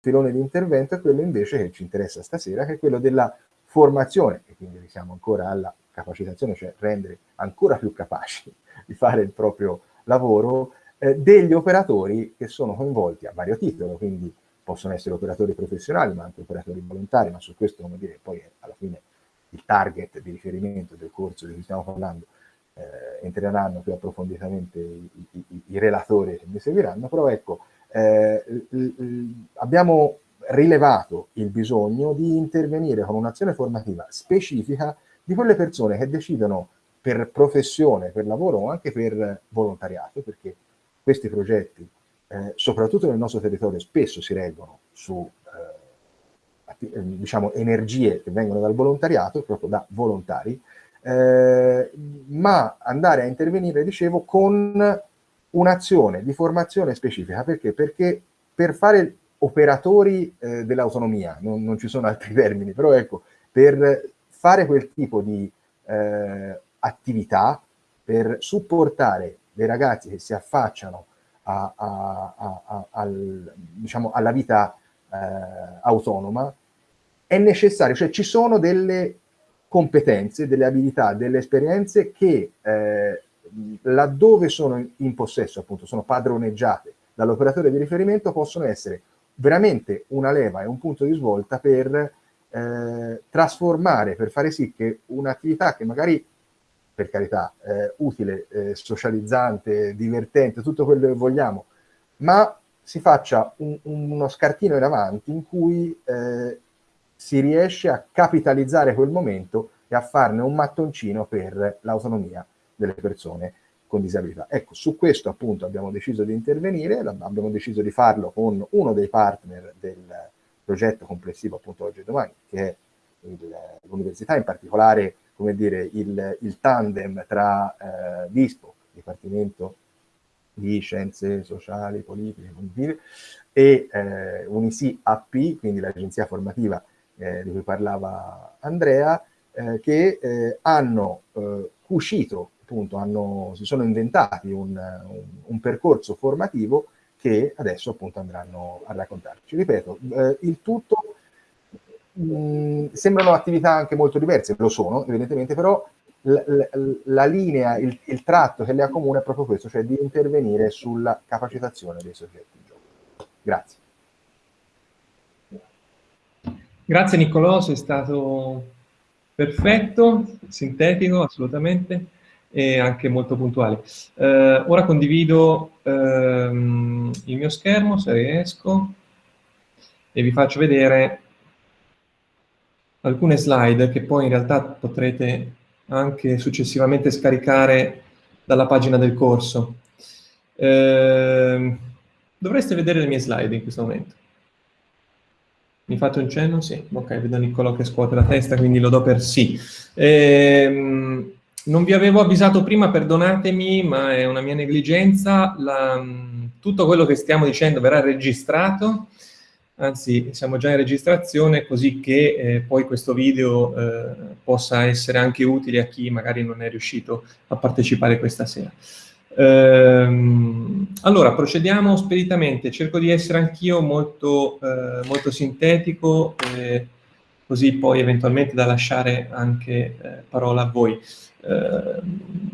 filone di intervento è quello invece che ci interessa stasera, che è quello della formazione, e quindi siamo ancora alla capacitazione, cioè rendere ancora più capaci di fare il proprio lavoro, eh, degli operatori che sono coinvolti a vario titolo, quindi possono essere operatori professionali, ma anche operatori volontari, ma su questo, come dire, poi alla fine il target di riferimento del corso di cui stiamo parlando eh, entreranno più approfonditamente i, i, i, relatori che mi seguiranno, però ecco, eh, abbiamo rilevato il bisogno di intervenire con un'azione formativa specifica di quelle persone che decidono per professione, per lavoro o anche per volontariato, perché questi progetti, eh, soprattutto nel nostro territorio, spesso si reggono su eh, eh, diciamo, energie che vengono dal volontariato, proprio da volontari, eh, ma andare a intervenire, dicevo, con un'azione di formazione specifica. Perché? Perché per fare operatori eh, dell'autonomia, non, non, ci sono altri termini, però ecco, per fare quel tipo di eh, attività, per supportare dei ragazzi che si affacciano a, a, a, al, diciamo, alla vita eh, autonoma, è necessario, cioè ci sono delle competenze, delle abilità, delle esperienze che eh, laddove sono in possesso, appunto, sono padroneggiate dall'operatore di riferimento, possono essere veramente una leva e un punto di svolta per eh, trasformare, per fare sì che un'attività che magari per carità, eh, utile, eh, socializzante, divertente, tutto quello che vogliamo, ma si faccia un, uno scartino in avanti in cui eh, si riesce a capitalizzare quel momento e a farne un mattoncino per l'autonomia delle persone con disabilità. Ecco, su questo appunto abbiamo deciso di intervenire, abbiamo deciso di farlo con uno dei partner del progetto complessivo appunto oggi e domani, che è l'università, in particolare come dire, il, il tandem tra eh, DISPO, Dipartimento di Scienze Sociali, Politiche, e eh, Unisi AP, quindi l'agenzia formativa eh, di cui parlava Andrea, eh, che eh, hanno eh, cucito, appunto, hanno, si sono inventati un, un, un, percorso formativo che adesso appunto andranno a raccontarci. Ripeto, eh, il tutto mh, sembrano attività anche molto diverse, lo sono evidentemente, però la linea, il, il, tratto che le accomuna è proprio questo, cioè di intervenire sulla capacitazione dei soggetti in gioco. Grazie. Grazie Niccolò, sei stato perfetto, sintetico assolutamente e anche molto puntuale. Eh, ora condivido ehm, il mio schermo, se riesco, e vi faccio vedere alcune slide che poi in realtà potrete anche successivamente scaricare dalla pagina del corso. Eh, dovreste vedere le mie slide in questo momento. Mi fate un cenno? Sì. Ok, vedo Niccolò che scuote la testa, quindi lo do per sì. Eh, non vi avevo avvisato prima, perdonatemi, ma è una mia negligenza. La, tutto quello che stiamo dicendo verrà registrato anzi siamo già in registrazione così che eh, poi questo video eh, possa essere anche utile a chi magari non è riuscito a partecipare questa sera. Ehm, allora, procediamo speditamente, cerco di essere anch'io molto, eh, molto sintetico, eh, così poi eventualmente da lasciare anche eh, parola a voi. Eh,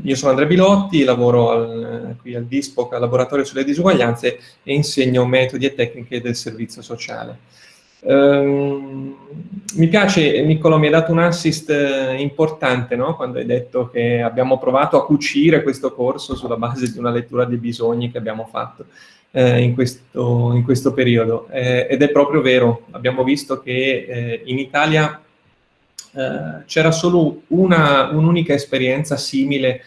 io sono Andrea Bilotti, lavoro al, qui al DISPOC, al Laboratorio sulle Disuguaglianze e insegno metodi e tecniche del servizio sociale. Um, mi piace, Niccolò, mi hai dato un assist eh, importante no? quando hai detto che abbiamo provato a cucire questo corso sulla base di una lettura dei bisogni che abbiamo fatto eh, in, questo, in, questo, periodo. Eh, ed è proprio vero, abbiamo visto che eh, in Italia eh, c'era solo un'unica un esperienza simile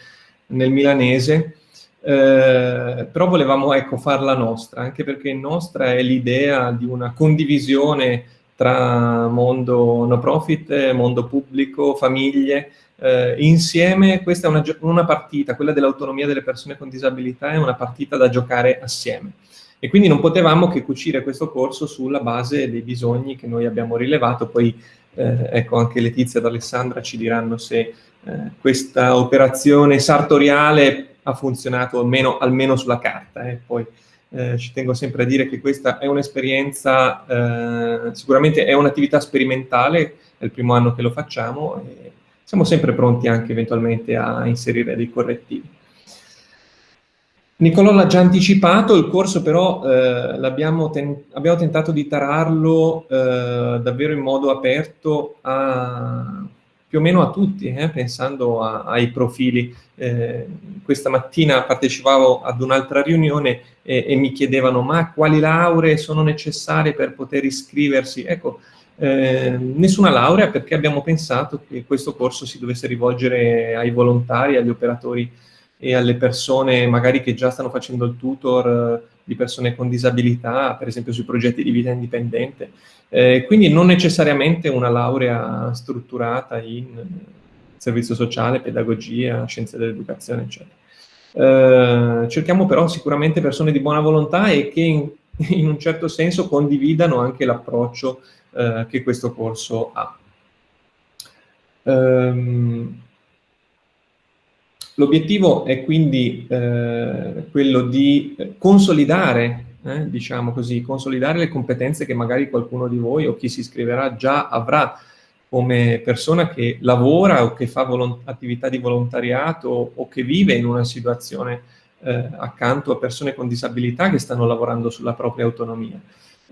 nel milanese, eh, però volevamo ecco, farla nostra, anche perché nostra è l'idea di una condivisione tra mondo no profit, mondo pubblico, famiglie, eh, insieme questa è una, una partita, quella dell'autonomia delle persone con disabilità è una partita da giocare assieme. E quindi non potevamo che cucire questo corso sulla base dei bisogni che noi abbiamo rilevato, poi eh, ecco, anche Letizia ed Alessandra ci diranno se eh, questa operazione sartoriale ha funzionato almeno, almeno sulla carta, eh, poi eh, ci tengo sempre a dire che questa è un'esperienza, eh, sicuramente è un'attività sperimentale, è il primo anno che lo facciamo e siamo sempre pronti anche eventualmente a inserire dei correttivi. Nicolò l'ha già anticipato, il corso però eh, ten abbiamo tentato di tararlo eh, davvero in modo aperto a, più o meno a tutti, eh, pensando a, ai profili. Eh, questa mattina partecipavo ad un'altra riunione e, e, mi chiedevano ma quali lauree sono necessarie per poter iscriversi? Ecco, eh, nessuna laurea perché abbiamo pensato che questo corso si dovesse rivolgere ai volontari, agli operatori e alle persone magari che già stanno facendo il tutor eh, di persone con disabilità, per esempio sui progetti di vita indipendente. Eh, quindi non necessariamente una laurea strutturata in servizio sociale, pedagogia, scienze dell'educazione, eccetera. Eh, cerchiamo però sicuramente persone di buona volontà e che in, in un certo senso condividano anche l'approccio eh, che questo corso ha. Um, L'obiettivo è quindi eh, quello di consolidare, eh, diciamo così, consolidare le competenze che magari qualcuno di voi o chi si iscriverà già avrà come persona che lavora o che fa attività di volontariato o che vive in una situazione eh, accanto a persone con disabilità che stanno lavorando sulla propria autonomia.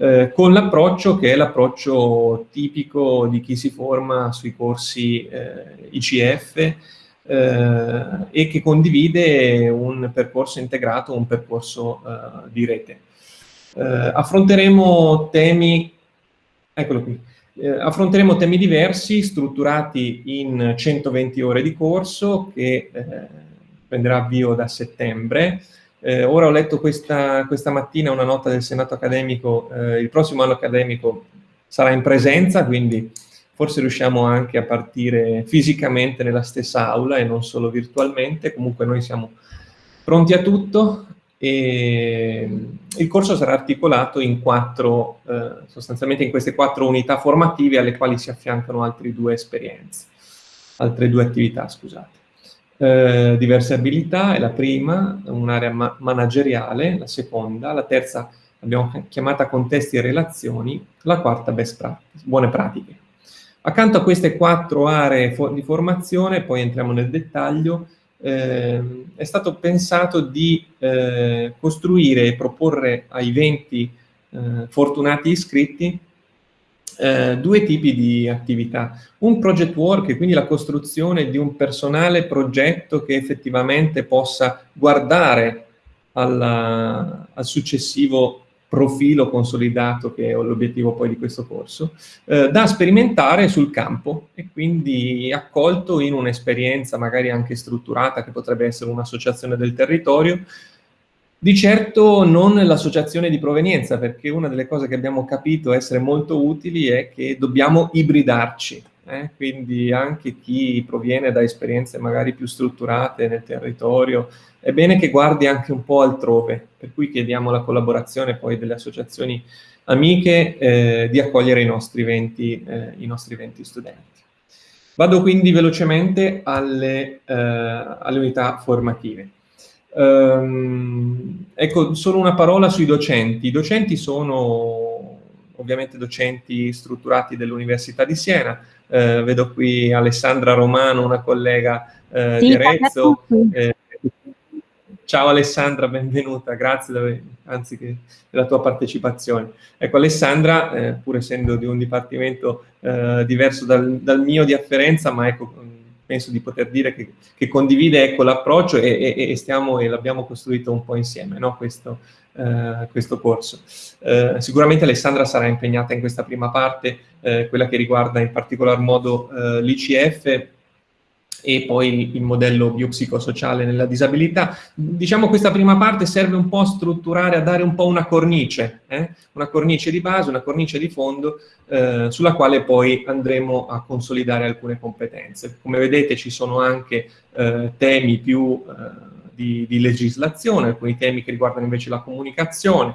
Eh, con l'approccio che è l'approccio tipico di chi si forma sui corsi eh, ICF eh, e che condivide un percorso integrato, un percorso eh, di rete. Affronteremo temi, eccolo qui, eh, affronteremo temi diversi strutturati in 120 ore di corso che eh, prenderà avvio da settembre. Eh, ora ho letto questa, questa, mattina una nota del Senato accademico, il prossimo anno accademico sarà in presenza, quindi forse riusciamo anche a partire fisicamente nella stessa aula e non solo virtualmente, comunque noi siamo pronti a tutto e il corso sarà articolato in quattro, eh, sostanzialmente in queste quattro unità formative alle quali si affiancano altre due esperienze, altre due attività, scusate. Eh, diverse abilità è la prima, un'area ma manageriale, la seconda, la terza abbiamo chiamata contesti e relazioni, la quarta best practice, buone pratiche. Accanto a queste quattro aree di formazione, poi entriamo nel dettaglio, eh, è stato pensato di eh, costruire e proporre ai 20 eh, fortunati iscritti eh, due tipi di attività. Un project work, quindi la costruzione di un personale progetto che effettivamente possa guardare alla, al successivo profilo consolidato che è l'obiettivo poi di questo corso, eh, da sperimentare sul campo e quindi accolto in un'esperienza magari anche strutturata che potrebbe essere un'associazione del territorio, di certo non l'associazione di provenienza, perché una delle cose che abbiamo capito essere molto utili è che dobbiamo ibridarci, eh? quindi anche chi proviene da esperienze magari più strutturate nel territorio, è bene che guardi anche un po' altrove, per cui chiediamo la collaborazione poi delle associazioni amiche eh, di accogliere i nostri, 20, eh, i nostri 20 studenti. Vado quindi velocemente alle, eh, alle unità formative. Um, ecco, solo una parola sui docenti. I docenti sono ovviamente docenti strutturati dell'Università di Siena. Eh, vedo qui Alessandra Romano, una collega eh, sì, di Arezzo. Eh, ciao Alessandra, benvenuta, grazie dove, anzi che, della tua partecipazione. Ecco, Alessandra, eh, pur essendo di un dipartimento eh, diverso dal, dal, mio di afferenza, ma ecco, penso di poter dire che, che condivide ecco, l'approccio e, e, e, stiamo e l'abbiamo costruito un po' insieme, no? questo, eh, questo, corso. Eh, sicuramente Alessandra sarà impegnata in questa prima parte, eh, quella che riguarda in particolar modo eh, l'ICF e poi il modello biopsicosociale nella disabilità. Diciamo questa prima parte serve un po' a strutturare, a dare un po' una cornice, eh? una cornice di base, una cornice di fondo eh, sulla quale poi andremo a consolidare alcune competenze. Come vedete ci sono anche eh, temi più eh, di, di legislazione, alcuni temi che riguardano invece la comunicazione,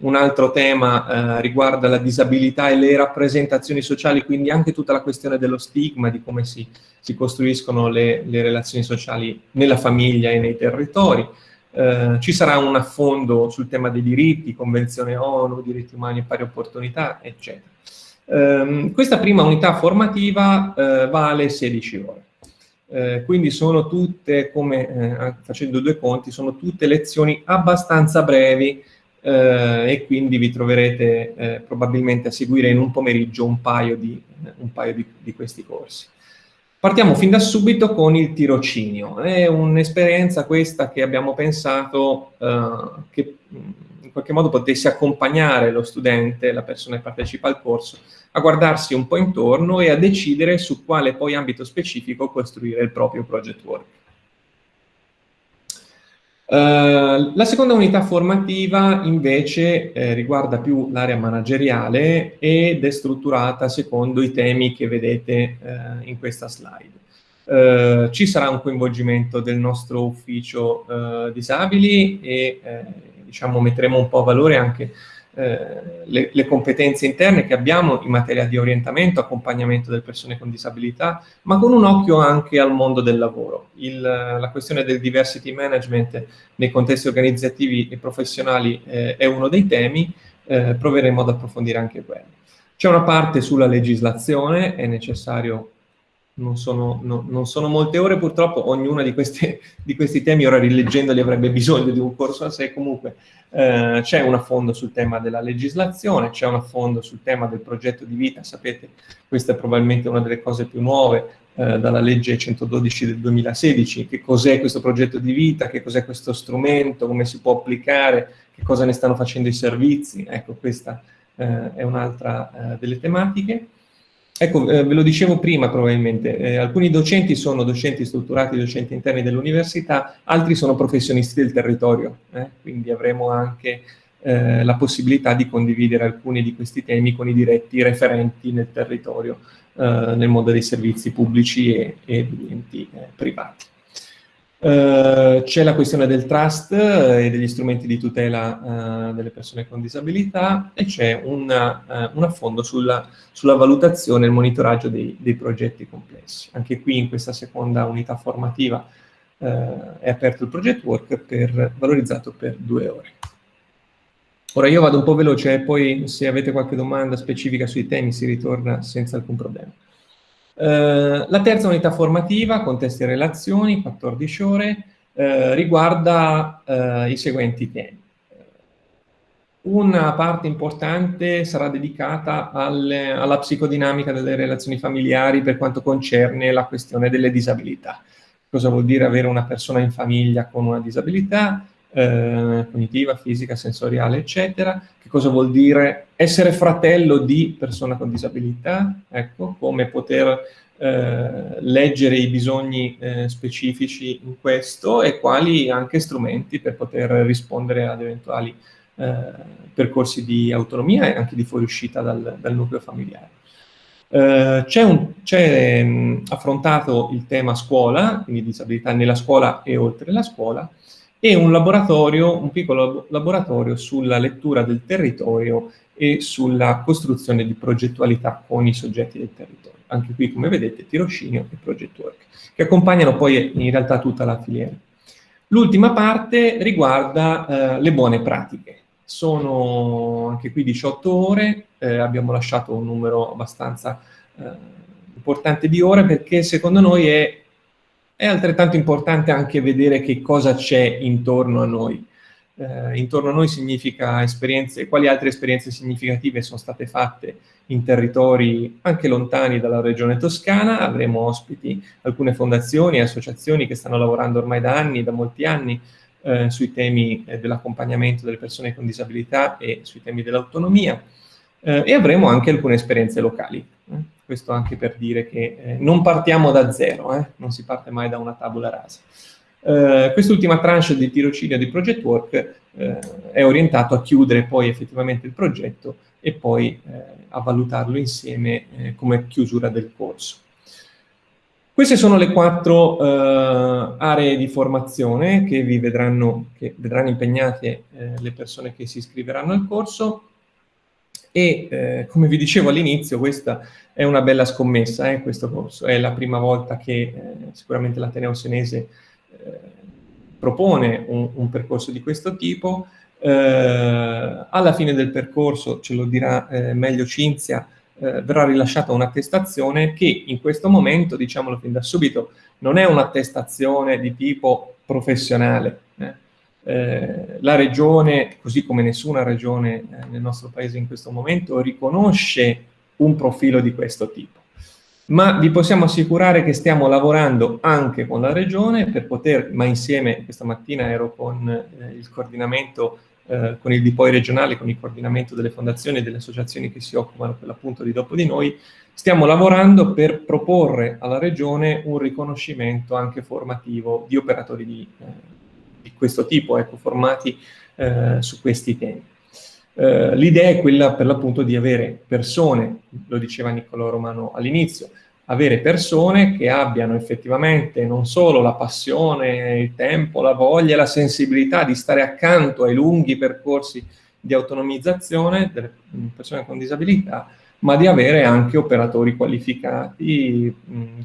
un altro tema eh, riguarda la disabilità e le rappresentazioni sociali, quindi anche tutta la questione dello stigma, di come si, si costruiscono le, le, relazioni sociali nella famiglia e nei territori. Eh, ci sarà un affondo sul tema dei diritti, Convenzione ONU, diritti umani e pari opportunità, eccetera. Eh, questa prima unità formativa eh, vale 16 ore. Eh, quindi sono tutte, come eh, facendo due conti, sono tutte lezioni abbastanza brevi eh, e quindi vi troverete probabilmente a seguire in un pomeriggio un paio di, un paio di, di questi corsi. Partiamo fin da subito con il tirocinio. È un'esperienza questa che abbiamo pensato eh, che in qualche modo potesse accompagnare lo studente, la persona che partecipa al corso, a guardarsi un po' intorno e a decidere su quale poi ambito specifico costruire il proprio project work. Uh, la seconda unità formativa invece eh, riguarda più l'area manageriale ed è strutturata secondo i temi che vedete eh, in questa slide. Uh, ci sarà un coinvolgimento del nostro ufficio uh, disabili e diciamo, metteremo un po' a valore anche eh, le, le, competenze interne che abbiamo in materia di orientamento, accompagnamento delle persone con disabilità, ma con un occhio anche al mondo del lavoro. Il, la questione del diversity management nei contesti organizzativi e professionali eh, è uno dei temi, eh, proveremo ad approfondire anche quello. C'è una parte sulla legislazione, è necessario non sono, no, non sono, molte ore purtroppo, ognuna di, queste, di, questi temi, ora rileggendoli avrebbe bisogno di un corso a sé, comunque eh, c'è un affondo sul tema della legislazione, c'è un affondo sul tema del progetto di vita, sapete, questa è probabilmente una delle cose più nuove eh, dalla legge 112 del 2016, che cos'è questo progetto di vita, che cos'è questo strumento, come si può applicare, che cosa ne stanno facendo i servizi, ecco questa eh, è un'altra eh, delle tematiche. Ecco, eh, ve lo dicevo prima probabilmente, eh, alcuni docenti sono docenti strutturati, docenti interni dell'università, altri sono professionisti del territorio, eh? quindi avremo anche eh, la possibilità di condividere alcuni di questi temi con i diretti referenti nel territorio, eh, nel mondo dei servizi pubblici e, e degli enti eh, privati. Uh, c'è la questione del trust e degli strumenti di tutela uh, delle persone con disabilità e c'è uh, un, affondo sulla, sulla, valutazione e il monitoraggio dei, dei, progetti complessi. Anche qui in questa seconda unità formativa è aperto il project work per, valorizzato per due ore. Ora io vado un po' veloce e poi se avete qualche domanda specifica sui temi si ritorna senza alcun problema. Eh, la terza unità formativa, contesti e relazioni, 14 ore, eh, riguarda eh, i seguenti temi. Una parte importante sarà dedicata alle, alla psicodinamica delle relazioni familiari per quanto concerne la questione delle disabilità. Cosa vuol dire avere una persona in famiglia con una disabilità, eh, cognitiva, fisica, sensoriale, eccetera. Che cosa vuol dire essere fratello di persona con disabilità? Ecco, come poter eh, leggere i bisogni eh, specifici in questo e quali anche strumenti per poter rispondere ad eventuali eh, percorsi di autonomia e anche di fuoriuscita dal, dal nucleo familiare. Uh, c'è affrontato il tema scuola, quindi disabilità nella scuola e oltre la scuola, e un laboratorio, un piccolo laboratorio sulla lettura del territorio e sulla costruzione di progettualità con i soggetti del territorio. Anche qui, come vedete, tirocinio e project work, che accompagnano poi in realtà tutta la filiera. L'ultima parte riguarda eh, le buone pratiche. Sono anche qui 18 ore, eh, abbiamo lasciato un numero abbastanza eh, importante di ore perché secondo noi è è altrettanto importante anche vedere che cosa c'è intorno a noi. Eh, intorno a noi significa esperienze, quali altre esperienze significative sono state fatte in territori anche lontani dalla regione toscana. Avremo ospiti alcune fondazioni e associazioni che stanno lavorando ormai da anni, da molti anni, eh, sui temi eh, dell'accompagnamento delle persone con disabilità e sui temi dell'autonomia. Eh, e avremo anche alcune esperienze locali. Eh questo anche per dire che eh, non partiamo da zero, eh? non si parte mai da una tabula rasa. Eh, quest'ultima tranche di tirocinio di Project Work eh, è orientato a chiudere poi effettivamente il progetto e poi eh, a valutarlo insieme eh, come chiusura del corso. Queste sono le quattro aree di formazione che vi vedranno, che vedranno impegnate le persone che si iscriveranno al corso e eh, come vi dicevo all'inizio questa è una bella scommessa eh, questo corso, è la prima volta che eh, sicuramente l'Ateneo Senese eh, propone un, un percorso di questo tipo, eh, alla fine del percorso, ce lo dirà eh, meglio Cinzia, verrà rilasciata un'attestazione che in questo momento, diciamolo fin da subito, non è un'attestazione di tipo professionale. Eh. La regione, così come nessuna regione eh, nel nostro paese in questo momento, riconosce un profilo di questo tipo ma vi possiamo assicurare che stiamo lavorando anche con la Regione per poter, ma insieme, questa mattina ero con eh, il coordinamento, eh, con il DIPOI regionale, con il coordinamento delle fondazioni e delle associazioni che si occupano per l'appunto di Dopo di Noi, stiamo lavorando per proporre alla Regione un riconoscimento anche formativo di operatori di, eh, di questo tipo, ecco, formati eh, su questi temi. Eh, l'idea è quella per l'appunto di avere persone, lo diceva Niccolò Romano all'inizio, avere persone che abbiano effettivamente non solo la passione, il tempo, la voglia, la sensibilità di stare accanto ai lunghi percorsi di autonomizzazione delle persone con disabilità, ma di avere anche operatori qualificati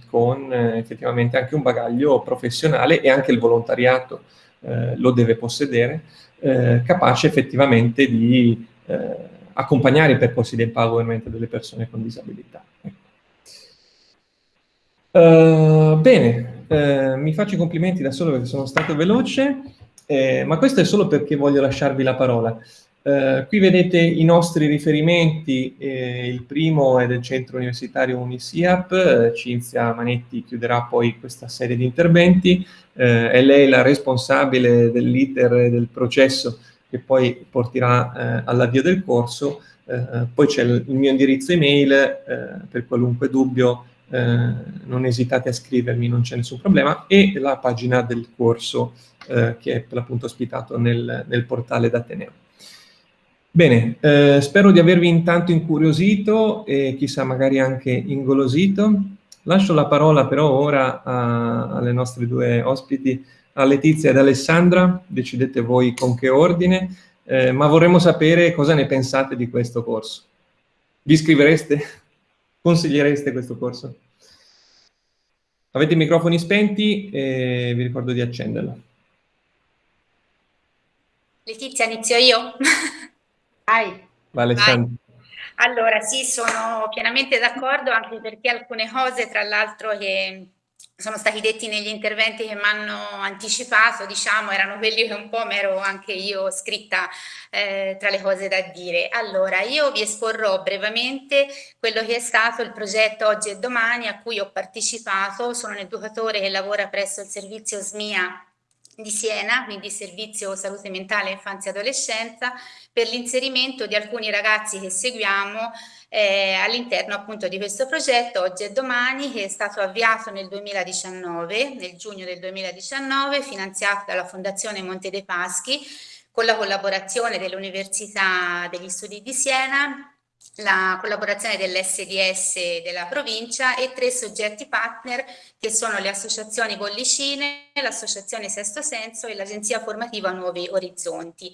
con eh, effettivamente anche un bagaglio professionale e anche il volontariato eh, lo deve possedere, eh, capace effettivamente di eh, accompagnare i percorsi di empowerment delle persone con disabilità. Uh, bene, uh, mi faccio i complimenti da solo perché sono stato veloce, eh, ma questo è solo perché voglio lasciarvi la parola. Uh, qui vedete i nostri riferimenti, eh, il primo è del centro universitario Unisiap, Cinzia Manetti chiuderà poi questa serie di interventi, è lei la responsabile dell'iter del processo che poi porterà all'avvio del corso, poi c'è il, mio indirizzo email per qualunque dubbio eh, non esitate a scrivermi, non c'è nessun problema, e la pagina del corso eh, che è per l'appunto ospitato nel, nel portale d'Ateneo. Bene, eh, spero di avervi intanto incuriosito e chissà magari anche ingolosito. Lascio la parola però ora a, alle nostre due ospiti, a Letizia ed Alessandra, decidete voi con che ordine, eh, ma vorremmo sapere cosa ne pensate di questo corso. Vi iscrivereste? Consigliereste questo corso? Avete i microfoni spenti e vi ricordo di accenderlo. Letizia, inizio io? Vai. Vai Alessandro. Allora, sì, sono pienamente d'accordo anche perché alcune cose, tra l'altro, che sono stati detti negli interventi che mi hanno anticipato, diciamo, erano quelli che un po' mi ero anche io scritta eh, tra le cose da dire. Allora, io vi esporrò brevemente quello che è stato il progetto Oggi e Domani a cui ho partecipato, sono un educatore che lavora presso il servizio SMIA di Siena, quindi Servizio Salute Mentale Infanzia e Adolescenza, per l'inserimento di alcuni ragazzi che seguiamo eh, all'interno appunto di questo progetto Oggi e Domani che è stato avviato nel 2019, nel giugno del 2019, finanziato dalla Fondazione Monte dei Paschi con la collaborazione dell'Università degli Studi di Siena, la collaborazione dell'SDS della provincia e tre soggetti partner che sono le associazioni Bollicine, l'associazione Sesto Senso e l'agenzia formativa Nuovi Orizzonti.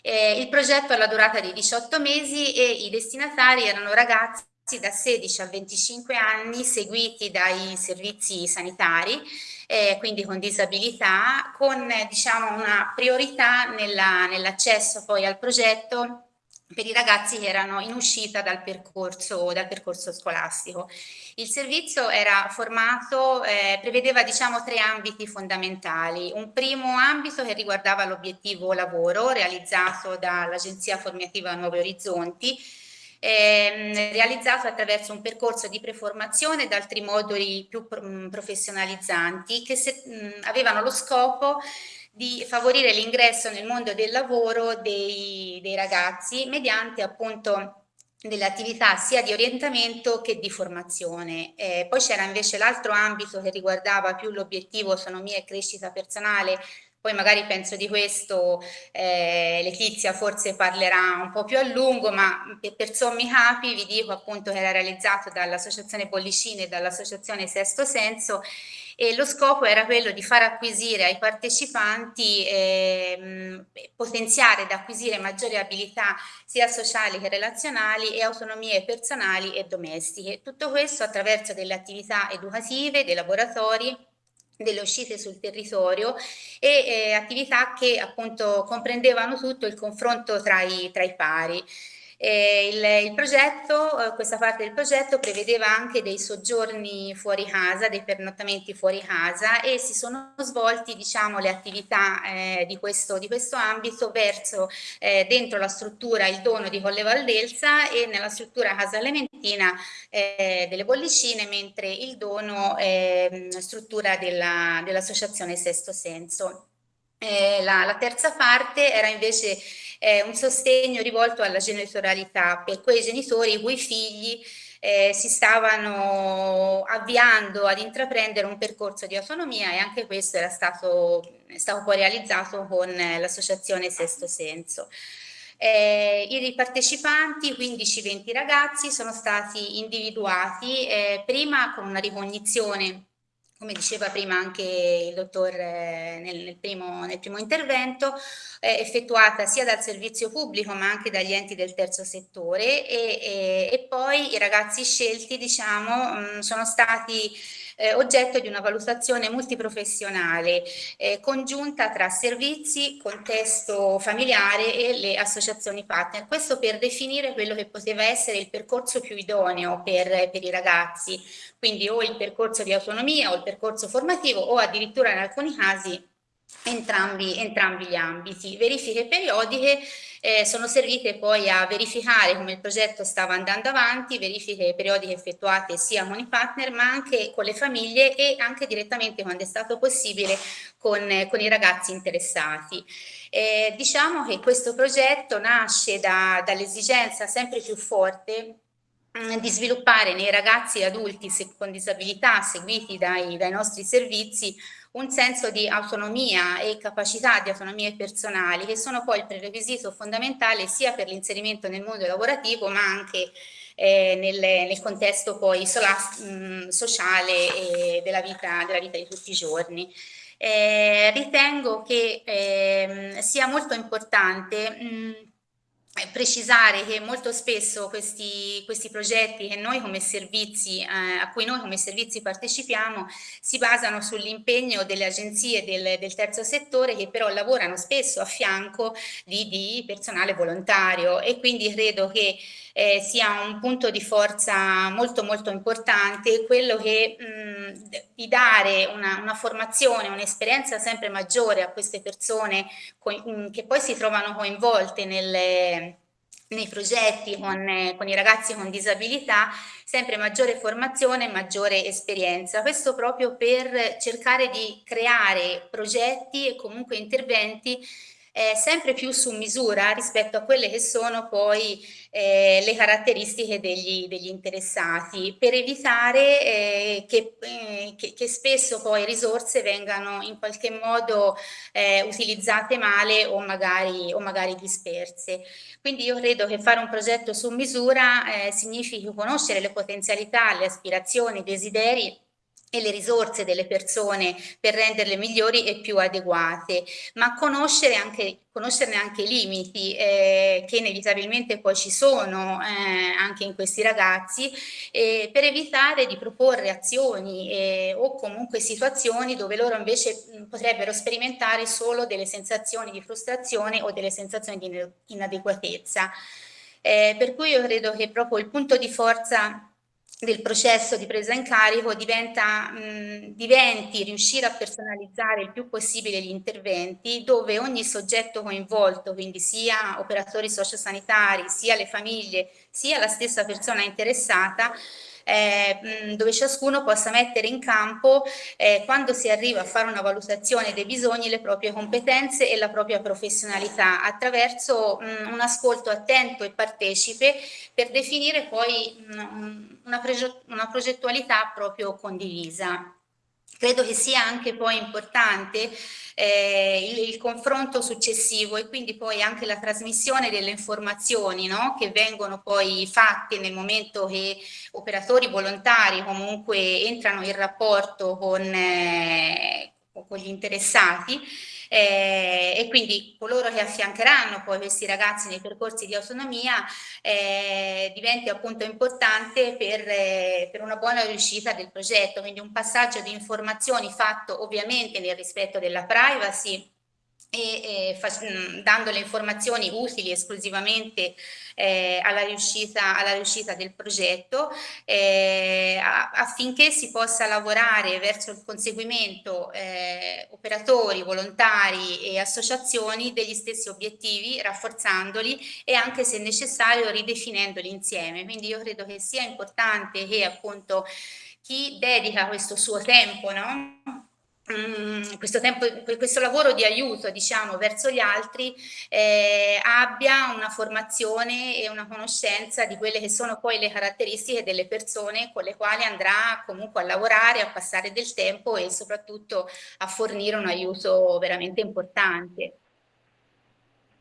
Eh, il progetto ha la durata di 18 mesi e i destinatari erano ragazzi da 16 a 25 anni seguiti dai servizi sanitari, eh, quindi con disabilità, con diciamo, una priorità nell'accesso nell poi al progetto per i ragazzi che erano in uscita dal percorso, dal percorso scolastico. Il servizio era formato, eh, prevedeva diciamo tre ambiti fondamentali. Un primo ambito che riguardava l'obiettivo lavoro realizzato dall'Agenzia Formativa Nuovi Orizzonti, ehm, realizzato attraverso un percorso di preformazione ed altri moduli più professionalizzanti che se, mh, avevano lo scopo di favorire l'ingresso nel mondo del lavoro dei, dei ragazzi mediante appunto delle attività sia di orientamento che di formazione. Eh, poi c'era invece l'altro ambito che riguardava più l'obiettivo autonomia e crescita personale, poi magari penso di questo eh, Letizia forse parlerà un po' più a lungo, ma per, per sommi capi vi dico appunto che era realizzato dall'Associazione Pollicine e dall'Associazione Sesto Senso e lo scopo era quello di far acquisire ai partecipanti, eh, potenziare ed acquisire maggiori abilità sia sociali che relazionali e autonomie personali e domestiche. Tutto questo attraverso delle attività educative, dei laboratori delle uscite sul territorio e eh, attività che appunto comprendevano tutto il confronto tra i, tra i pari. Eh, il, il, progetto, eh, questa parte del progetto prevedeva anche dei soggiorni fuori casa, dei pernottamenti fuori casa e si sono svolti diciamo, le attività eh, di, questo, di, questo, ambito verso eh, dentro la struttura il dono di Colle Valdelsa e nella struttura Casa Lementina eh, delle bollicine, mentre il dono è struttura dell'associazione dell Sesto Senso. Eh, la, la terza parte era invece eh, un sostegno rivolto alla genitorialità per quei genitori i cui figli eh, si stavano avviando ad intraprendere un percorso di autonomia e anche questo era stato, stato poi realizzato con l'associazione Sesto Senso. Eh, I partecipanti, 15-20 ragazzi, sono stati individuati eh, prima con una ricognizione come diceva prima anche il dottor eh, nel, nel, primo, nel, primo, intervento, eh, effettuata sia dal servizio pubblico ma anche dagli enti del terzo settore e, e, e poi i ragazzi scelti diciamo, mh, sono stati eh, oggetto di una valutazione multiprofessionale eh, congiunta tra servizi, contesto familiare e le associazioni partner. Questo per definire quello che poteva essere il percorso più idoneo per, per i ragazzi, quindi o il percorso di autonomia o il percorso formativo o addirittura in alcuni casi entrambi, entrambi gli ambiti. Verifiche periodiche eh, sono servite poi a verificare come il progetto stava andando avanti, verifiche periodiche effettuate sia con i partner ma anche con le famiglie e anche direttamente quando è stato possibile con, con i ragazzi interessati. Eh, diciamo che questo progetto nasce da, dall'esigenza sempre più forte mm, di sviluppare nei ragazzi e adulti con disabilità seguiti dai, dai nostri servizi un senso di autonomia e capacità di autonomia personali che sono poi il prerequisito fondamentale sia per l'inserimento nel mondo lavorativo ma anche eh, nel, nel, contesto poi mh, sociale della vita, della vita di tutti i giorni. Eh, ritengo che eh, sia molto importante mh, precisare che molto spesso questi, questi progetti che noi come servizi, eh, a cui noi come servizi partecipiamo si basano sull'impegno delle agenzie del, del, terzo settore che però lavorano spesso a fianco di, di personale volontario. E quindi credo che eh, sia un punto di forza molto molto importante quello che mh, di dare una, una formazione, un'esperienza sempre maggiore a queste persone che poi si trovano coinvolte nelle nei progetti con, con, i ragazzi con disabilità sempre maggiore formazione, maggiore esperienza. Questo proprio per cercare di creare progetti e comunque interventi eh, sempre più su misura rispetto a quelle che sono poi eh, le caratteristiche degli, degli, interessati, per evitare eh, che, eh, che, che, spesso poi risorse vengano in qualche modo eh, utilizzate male o magari, o magari, disperse. Quindi io credo che fare un progetto su misura eh, significhi conoscere le potenzialità, le aspirazioni, i desideri e le risorse delle persone per renderle migliori e più adeguate, ma conoscere anche, conoscerne anche i limiti eh, che inevitabilmente poi ci sono eh, anche in questi ragazzi eh, per evitare di proporre azioni eh, o comunque situazioni dove loro invece mh, potrebbero sperimentare solo delle sensazioni di frustrazione o delle sensazioni di inadeguatezza. Eh, per cui io credo che proprio il punto di forza del processo di presa in carico diventa, mh, diventi riuscire a personalizzare il più possibile gli interventi dove ogni soggetto coinvolto, quindi sia operatori sociosanitari, sia le famiglie, sia la stessa persona interessata, eh, dove ciascuno possa mettere in campo eh, quando si arriva a fare una valutazione dei bisogni le proprie competenze e la propria professionalità attraverso mh, un ascolto attento e partecipe per definire poi mh, una, una progettualità proprio condivisa. Credo che sia anche poi importante eh, il, il, confronto successivo e quindi poi anche la trasmissione delle informazioni no? che vengono poi fatte nel momento che operatori volontari comunque entrano in rapporto con, eh, con gli interessati eh, e quindi coloro che affiancheranno poi questi ragazzi nei percorsi di autonomia eh, diventi appunto importante per, eh, per una buona riuscita del progetto, quindi un passaggio di informazioni fatto ovviamente nel rispetto della privacy e, e dando le informazioni utili esclusivamente eh, alla, riuscita, alla, riuscita, del progetto eh, affinché si possa lavorare verso il conseguimento eh, operatori, volontari e associazioni degli stessi obiettivi, rafforzandoli e anche se necessario ridefinendoli insieme. Quindi io credo che sia importante che appunto chi dedica questo suo tempo no? Mm, questo, tempo, questo lavoro di aiuto diciamo, verso gli altri eh, abbia una formazione e una conoscenza di quelle che sono poi le caratteristiche delle persone con le quali andrà comunque a lavorare, a passare del tempo e soprattutto a fornire un aiuto veramente importante.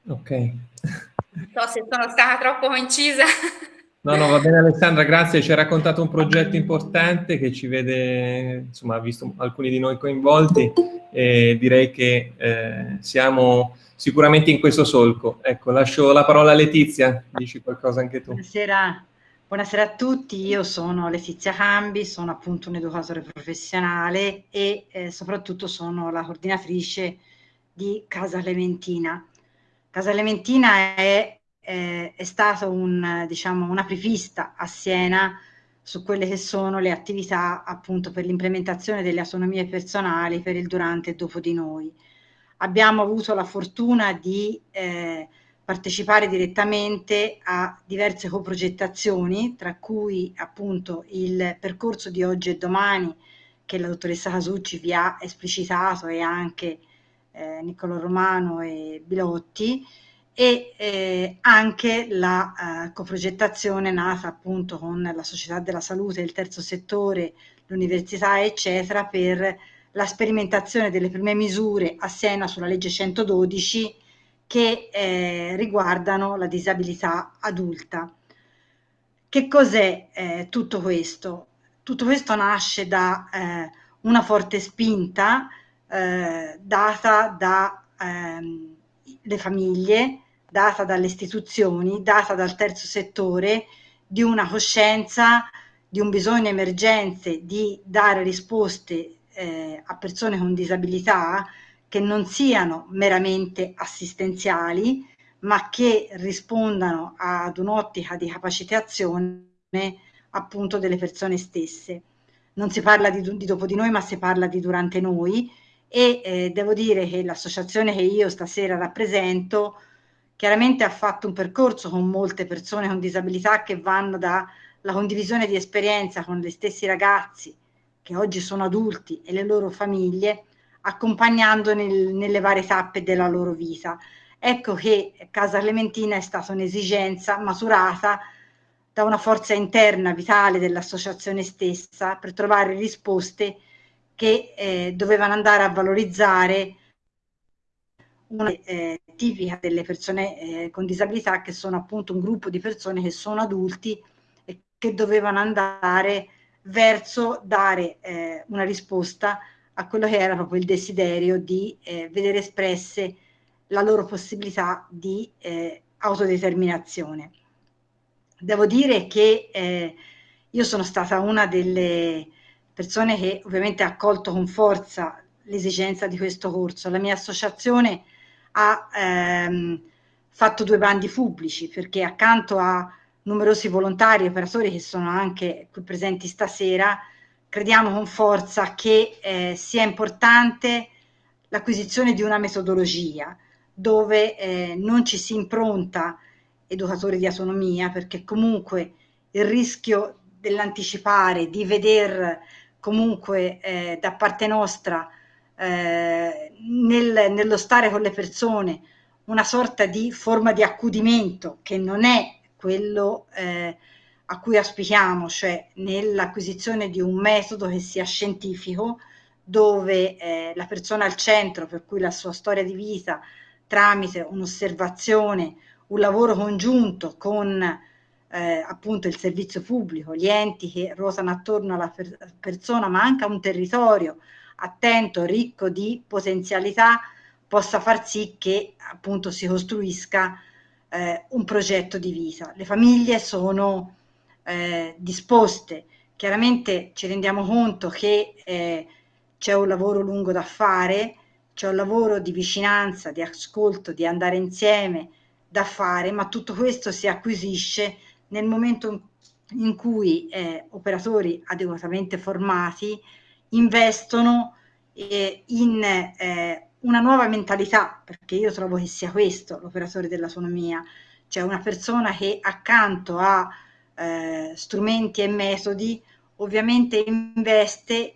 Ok. Non so se sono stata troppo incisa. No, no, va bene Alessandra, grazie. Ci hai raccontato un progetto importante che ci vede, insomma, ha visto alcuni di noi coinvolti e direi che eh, siamo sicuramente in questo solco. Ecco, lascio la parola a Letizia, dici qualcosa anche tu. Buonasera, buonasera a tutti, io sono Letizia Cambi, sono appunto un educatore professionale e eh, soprattutto sono la coordinatrice di Casa Clementina. Casa Clementina è eh, è stata un, diciamo, una prevista a Siena su quelle che sono le attività appunto per l'implementazione delle autonomie personali per il durante e dopo di noi. Abbiamo avuto la fortuna di eh, partecipare direttamente a diverse coprogettazioni, tra cui appunto il percorso di oggi e domani che la dottoressa Casucci vi ha esplicitato e anche eh, Niccolò Romano e Bilotti, e eh, anche la eh, coprogettazione nata appunto con la Società della Salute, il terzo settore, l'università eccetera per la sperimentazione delle prime misure a Siena sulla legge 112 che eh, riguardano la disabilità adulta. Che cos'è eh, tutto questo? Tutto questo nasce da eh, una forte spinta eh, data dalle ehm, famiglie, data dalle istituzioni, data dal terzo settore, di una coscienza, di un bisogno emergenze di dare risposte eh, a persone con disabilità che non siano meramente assistenziali, ma che rispondano ad un'ottica di capacitazione appunto delle persone stesse. Non si parla di, di, dopo di noi, ma si parla di durante noi e eh, devo dire che l'associazione che io stasera rappresento chiaramente ha fatto un percorso con molte persone con disabilità che vanno dalla condivisione di esperienza con gli stessi ragazzi che oggi sono adulti e le loro famiglie, accompagnando nel, nelle varie tappe della loro vita. Ecco che Casa Clementina è stata un'esigenza maturata da una forza interna vitale dell'associazione stessa per trovare risposte che eh, dovevano andare a valorizzare una eh, tipica delle persone eh, con disabilità che sono appunto un gruppo di persone che sono adulti e che dovevano andare verso dare eh, una risposta a quello che era proprio il desiderio di eh, vedere espresse la loro possibilità di eh, autodeterminazione. Devo dire che eh, io sono stata una delle persone che ovviamente ha accolto con forza l'esigenza di questo corso. La mia associazione ha ehm, fatto due bandi pubblici perché accanto a numerosi volontari e operatori che sono anche qui presenti stasera, crediamo con forza che eh, sia importante l'acquisizione di una metodologia dove eh, non ci si impronta educatori di autonomia perché comunque il rischio dell'anticipare, di veder comunque eh, da parte nostra eh, nel, nello stare con le persone una sorta di forma di accudimento che non è quello eh, a cui auspichiamo, cioè nell'acquisizione di un metodo che sia scientifico, dove eh, la persona al centro, per cui la sua storia di vita, tramite un'osservazione, un lavoro congiunto con eh, appunto il servizio pubblico, gli enti che ruotano attorno alla per persona, ma anche a un territorio, attento, ricco di potenzialità, possa far sì che appunto si costruisca eh, un progetto di vita. Le famiglie sono eh, disposte, chiaramente ci rendiamo conto che eh, c'è un lavoro lungo da fare, c'è un lavoro di vicinanza, di ascolto, di andare insieme da fare, ma tutto questo si acquisisce nel momento in cui eh, operatori adeguatamente formati investono eh, in eh, una nuova mentalità, perché io trovo che sia questo l'operatore dell'autonomia, cioè una persona che accanto a eh, strumenti e metodi ovviamente investe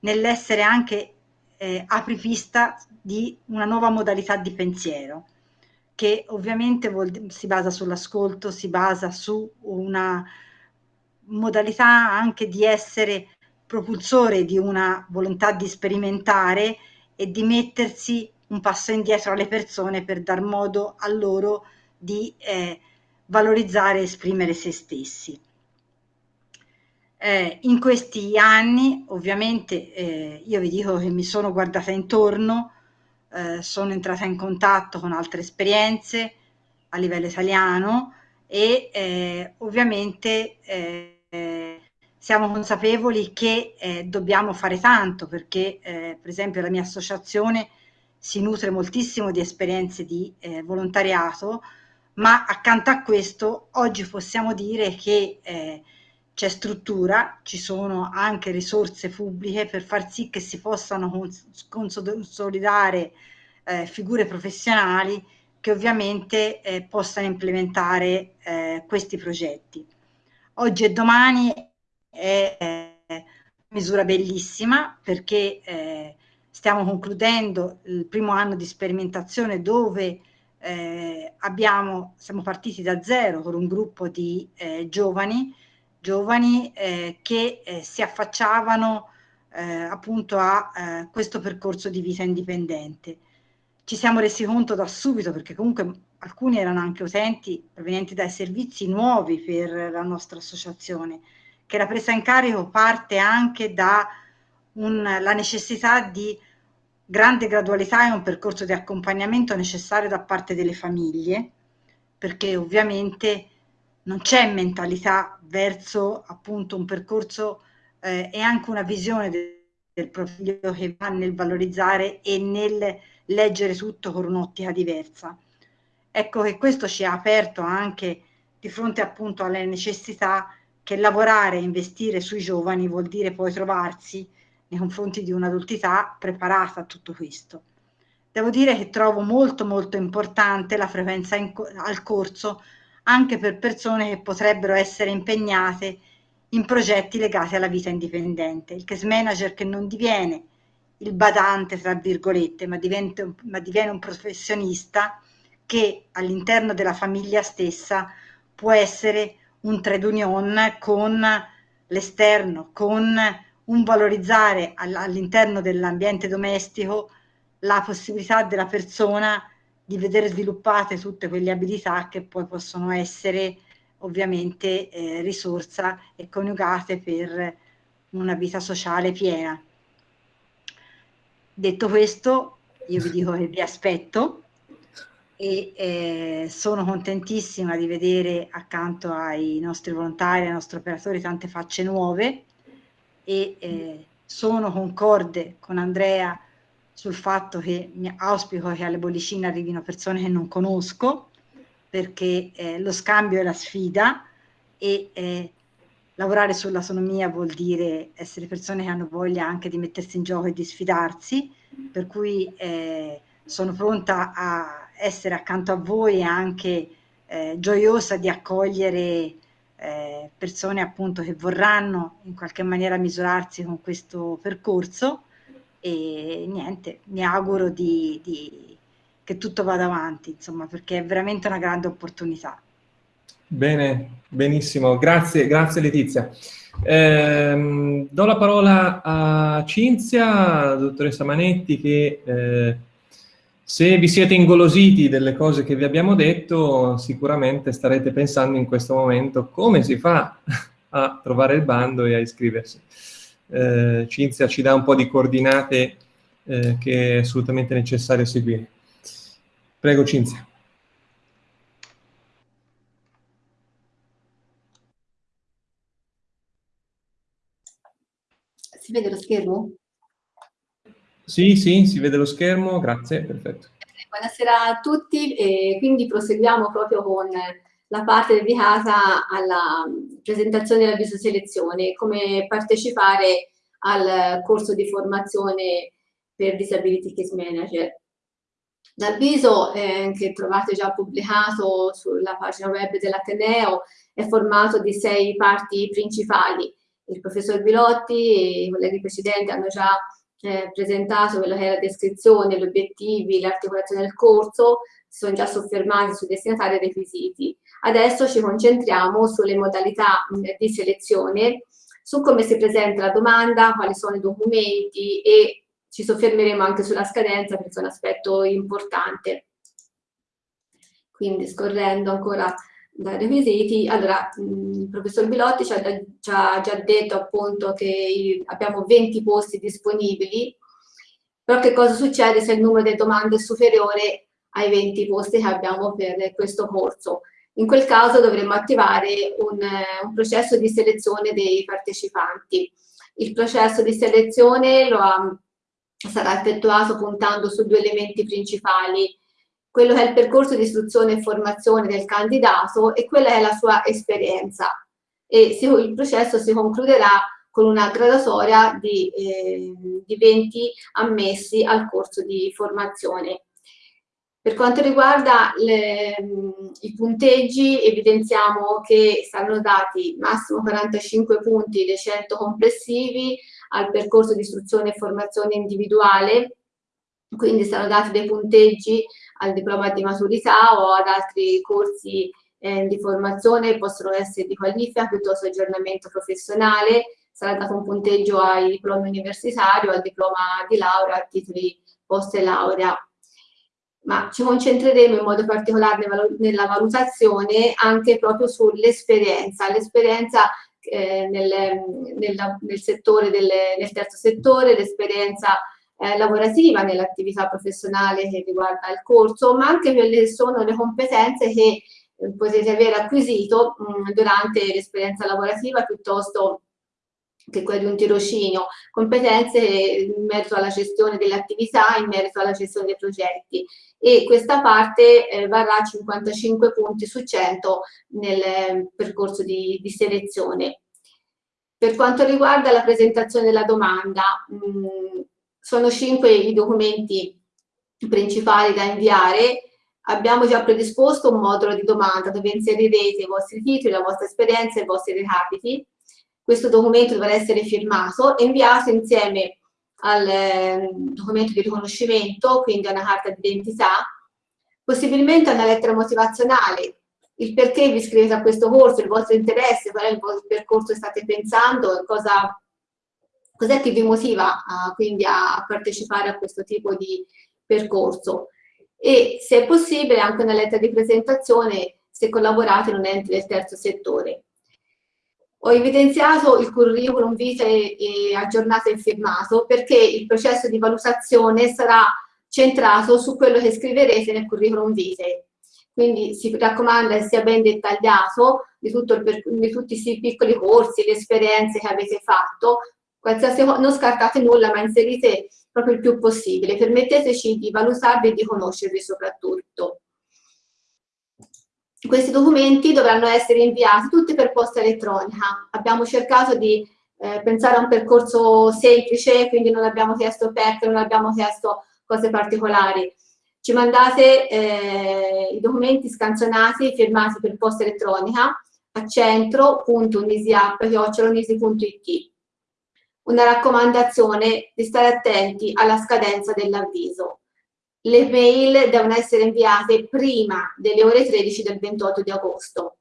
nell'essere anche eh, apripista di una nuova modalità di pensiero che ovviamente vuol, si basa sull'ascolto, si basa su una modalità anche di essere propulsore di una volontà di sperimentare e di mettersi un passo indietro alle persone per dar modo a loro di eh, valorizzare e esprimere se stessi. Eh, in questi anni ovviamente eh, io vi dico che mi sono guardata intorno, eh, sono entrata in contatto con altre esperienze a livello italiano e eh, ovviamente eh, siamo consapevoli che eh, dobbiamo fare tanto perché per esempio la mia associazione si nutre moltissimo di esperienze di volontariato ma accanto a questo oggi possiamo dire che eh, c'è struttura, ci sono anche risorse pubbliche per far sì che si possano cons consolidare eh, figure professionali che ovviamente eh, possano implementare eh, questi progetti. Oggi e domani è una misura bellissima perché eh, stiamo concludendo il primo anno di sperimentazione dove eh, abbiamo, siamo partiti da zero con un gruppo di eh, giovani, giovani eh, che eh, si affacciavano eh, appunto a eh, questo percorso di vita indipendente. Ci siamo resi conto da subito, perché comunque alcuni erano anche utenti provenienti dai servizi nuovi per la nostra associazione, che la presa in carico parte anche dalla necessità di grande gradualità e un percorso di accompagnamento necessario da parte delle famiglie, perché ovviamente non c'è mentalità verso appunto un percorso eh, e anche una visione del, del profilo che va nel valorizzare e nel leggere tutto con un'ottica diversa. Ecco che questo ci ha aperto anche di fronte appunto alle necessità che lavorare e investire sui giovani vuol dire poi trovarsi nei confronti di un'adultità preparata a tutto questo. Devo dire che trovo molto molto importante la frequenza al corso anche per persone che potrebbero essere impegnate in progetti legati alla vita indipendente. Il case manager che non diviene il badante, tra virgolette, ma, diventa, ma diviene un professionista che all'interno della famiglia stessa può essere un trade union con l'esterno, con un valorizzare all'interno dell'ambiente domestico la possibilità della persona di vedere sviluppate tutte quelle abilità che poi possono essere ovviamente eh, risorsa e coniugate per una vita sociale piena. Detto questo, io vi dico che vi aspetto e eh, sono contentissima di vedere accanto ai nostri volontari, ai nostri operatori, tante facce nuove e eh, sono concorde con Andrea sul fatto che auspico che alle bollicine arrivino persone che non conosco perché eh, lo scambio è la sfida e eh, lavorare sull'autonomia vuol dire essere persone che hanno voglia anche di mettersi in gioco e di sfidarsi per cui eh, sono pronta a essere accanto a voi e anche eh, gioiosa di accogliere eh, persone appunto che vorranno in qualche maniera misurarsi con questo percorso e niente, mi auguro di, di, che tutto vada avanti, insomma, perché è veramente una grande opportunità. Bene, benissimo, grazie, grazie Letizia. Eh, do la parola a Cinzia, dottoressa Manetti, che eh, se vi siete ingolositi delle cose che vi abbiamo detto, sicuramente starete pensando in questo momento come si fa a trovare il bando e a iscriversi. Eh, Cinzia ci dà un po' di coordinate eh, che è assolutamente necessario seguire. Prego Cinzia. Si vede lo schermo? Sì, sì, si vede lo schermo, grazie, perfetto. Buonasera a tutti, e quindi proseguiamo proprio con la parte dedicata alla presentazione dell'avviso selezione, come partecipare al corso di formazione per Disability Case Manager. L'avviso eh, che trovate già pubblicato sulla pagina web dell'Ateneo è formato di sei parti principali il professor Bilotti e i colleghi precedenti hanno già eh, presentato quella che è la descrizione, gli obiettivi, l'articolazione del corso, si sono già soffermati sui destinatari e requisiti. Adesso ci concentriamo sulle modalità mh, di selezione, su come si presenta la domanda, quali sono i documenti e ci soffermeremo anche sulla scadenza perché è un aspetto importante. Quindi scorrendo ancora dai requisiti. Allora, il professor Bilotti ci ha, ci ha, già detto appunto che abbiamo 20 posti disponibili, però che cosa succede se il numero delle domande è superiore ai 20 posti che abbiamo per questo corso? In quel caso dovremmo attivare un, un processo di selezione dei partecipanti. Il processo di selezione ha, sarà effettuato puntando su due elementi principali, quello che è il percorso di istruzione e formazione del candidato e quella è la sua esperienza. E si, il processo si concluderà con una gradatoria di, eh, di 20 ammessi al corso di formazione. Per quanto riguarda le, i punteggi, evidenziamo che saranno dati massimo 45 punti dei 100 complessivi al percorso di istruzione e formazione individuale, quindi saranno dati dei punteggi al diploma di maturità o ad altri corsi eh, di formazione, possono essere di qualifica piuttosto aggiornamento professionale, sarà dato un punteggio ai diplomi universitari o al diploma di laurea, a titoli post laurea. Ma ci concentreremo in modo particolare nella valutazione anche proprio sull'esperienza, l'esperienza eh, nel, nel, nel, settore del, nel terzo settore, l'esperienza eh, lavorativa, nell'attività professionale che riguarda il corso, ma anche quelle sono le competenze che eh, potete aver acquisito mh, durante l'esperienza lavorativa piuttosto che quelle di un tirocinio, competenze in merito alla gestione delle attività, in merito alla gestione dei progetti e questa parte eh, varrà 55 punti su 100 nel eh, percorso di, di, selezione. Per quanto riguarda la presentazione della domanda, mh, sono cinque i documenti principali da inviare. Abbiamo già predisposto un modulo di domanda dove inserirete i vostri titoli, la vostra esperienza e i vostri recapiti. Questo documento dovrà essere firmato e inviato insieme al eh, documento di riconoscimento, quindi a una carta d'identità, possibilmente una lettera motivazionale, il perché vi iscrivete a questo corso, il vostro interesse, qual è il vostro percorso che state pensando, cosa Cos'è che vi motiva uh, quindi a partecipare a questo tipo di percorso? E se è possibile anche una lettera di presentazione se collaborate in un ente del terzo settore. Ho evidenziato il curriculum vitae aggiornato e firmato perché il processo di valutazione sarà centrato su quello che scriverete nel curriculum vitae. Quindi si raccomanda che sia ben dettagliato di, il, di tutti questi piccoli corsi, le esperienze che avete fatto, qualsiasi non scartate nulla ma inserite proprio il più possibile, permetteteci di valutarvi e di conoscervi soprattutto. Questi documenti dovranno essere inviati tutti per posta elettronica. Abbiamo cercato di eh, pensare a un percorso semplice, quindi non abbiamo chiesto PEC, non abbiamo chiesto cose particolari. Ci mandate eh, i documenti scansionati, firmati per posta elettronica a centro.unisiapp.it una raccomandazione di stare attenti alla scadenza dell'avviso. Le mail devono essere inviate prima delle ore 13 del 28 di agosto.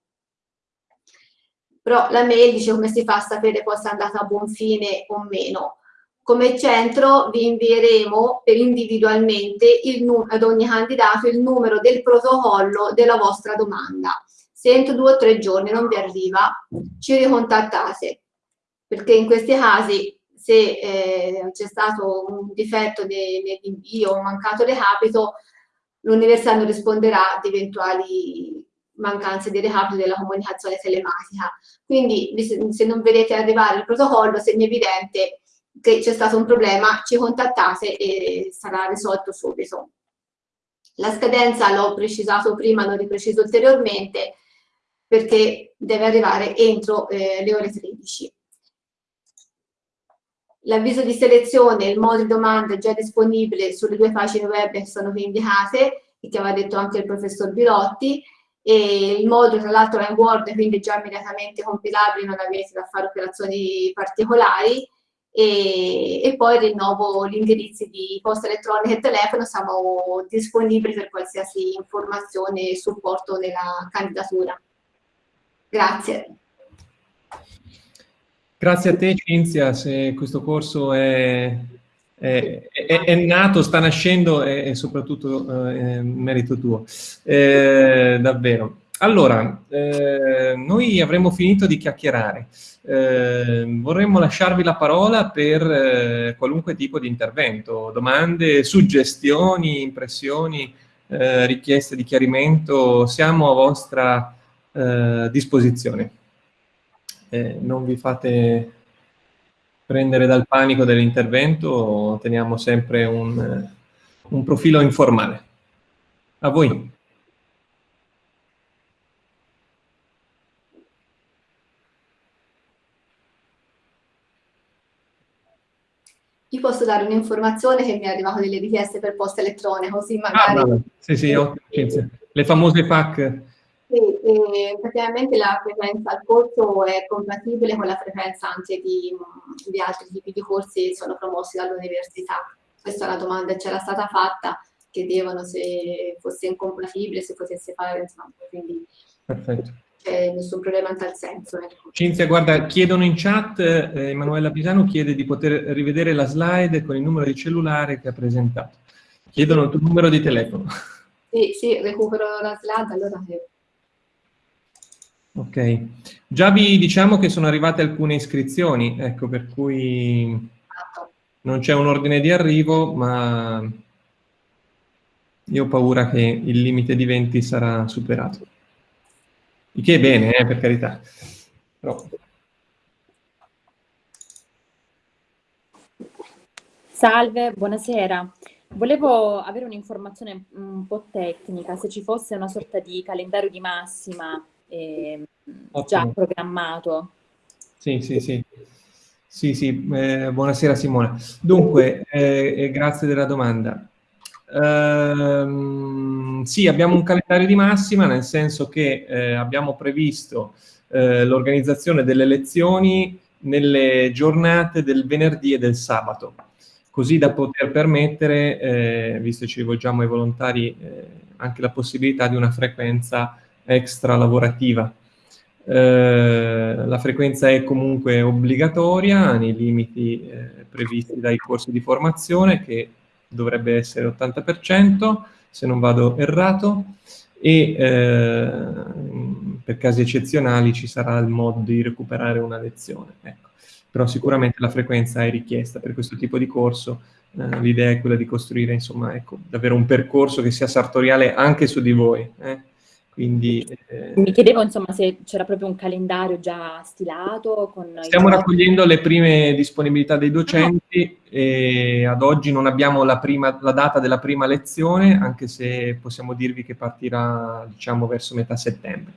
Però la mail dice come si fa a sapere poi se è andata a buon fine o meno. Come centro vi invieremo per individualmente ad ogni candidato il numero del protocollo della vostra domanda. Se entro due o tre giorni non vi arriva, ci ricontattate perché in questi casi se eh, c'è stato un difetto nell'invio o un mancato recapito, l'università non risponderà di eventuali mancanze di recapito della comunicazione telematica. Quindi se non vedete arrivare il protocollo, segno evidente che c'è stato un problema, ci contattate e sarà risolto subito. La scadenza l'ho precisato prima, l'ho ripreciso ulteriormente, perché deve arrivare entro eh, le ore 13. L'avviso di selezione, il modo di domanda è già disponibile sulle due pagine web che sono qui indicate, che aveva detto anche il professor Bilotti, e il modulo tra l'altro è in Word, quindi già immediatamente compilabile, non avete da fare operazioni particolari, e, e poi rinnovo gli indirizzi di posta elettronica e telefono, siamo disponibili per qualsiasi informazione e supporto nella candidatura. Grazie. Grazie a te Cinzia, se questo corso è, è, è, è nato, sta nascendo e soprattutto eh, merito tuo, eh, davvero. Allora, eh, noi avremmo finito di chiacchierare. Eh, vorremmo lasciarvi la parola per eh, qualunque tipo di intervento, domande, suggestioni, impressioni, eh, richieste di chiarimento, siamo a vostra disposizione. Eh, non vi fate prendere dal panico dell'intervento, teniamo sempre un, un profilo informale. A voi. Io posso dare un'informazione che mi è arrivato delle richieste per posta elettronica, così magari... Ah, sì, sì, ottimo. Le famose FAC. Sì, praticamente la frequenza al corso è compatibile con la frequenza anche di, di altri tipi di corsi che sono promossi dall'università. Questa è una domanda che c'era stata fatta, chiedevano se fosse incompatibile, se potesse fare, insomma, quindi... Perfetto c'è nessun problema in tal senso. Ecco. Cinzia, guarda, chiedono in chat, eh, Emanuela Pisano chiede di poter rivedere la slide con il numero di cellulare che ha presentato. Chiedono il tuo numero di telefono. Sì, sì, recupero la slide, allora... Ok. Già vi diciamo che sono arrivate alcune iscrizioni, ecco, per cui non c'è un ordine di arrivo, ma io ho paura che il limite di 20 sarà superato. Il che è bene, eh, per carità. Però... Salve, buonasera. Volevo avere un'informazione un po' tecnica, se ci fosse una sorta di calendario di massima eh, già programmato. Sì, sì, sì. Sì, sì, eh, buonasera Simona. Dunque, eh, grazie della domanda. Ehm, sì, abbiamo un calendario di massima, nel senso che eh, abbiamo previsto eh, l'organizzazione delle lezioni nelle giornate del venerdì e del sabato, così da poter permettere, eh, visto che ci rivolgiamo ai volontari, eh, anche la possibilità di una frequenza extra lavorativa. Eh, la frequenza è comunque obbligatoria nei limiti eh, previsti dai corsi di formazione che dovrebbe essere 80%, se non vado errato, e eh, per casi eccezionali ci sarà il modo di recuperare una lezione. Ecco. Però sicuramente la frequenza è richiesta per questo tipo di corso, eh, l'idea è quella di costruire insomma, ecco, davvero un percorso che sia sartoriale anche su di voi. Eh? Quindi, eh, Mi chiedevo insomma se c'era proprio un calendario già stilato. stiamo raccogliendo le prime disponibilità dei docenti no. e ad oggi non abbiamo la, prima, la, data della prima lezione, anche se possiamo dirvi che partirà diciamo verso metà settembre.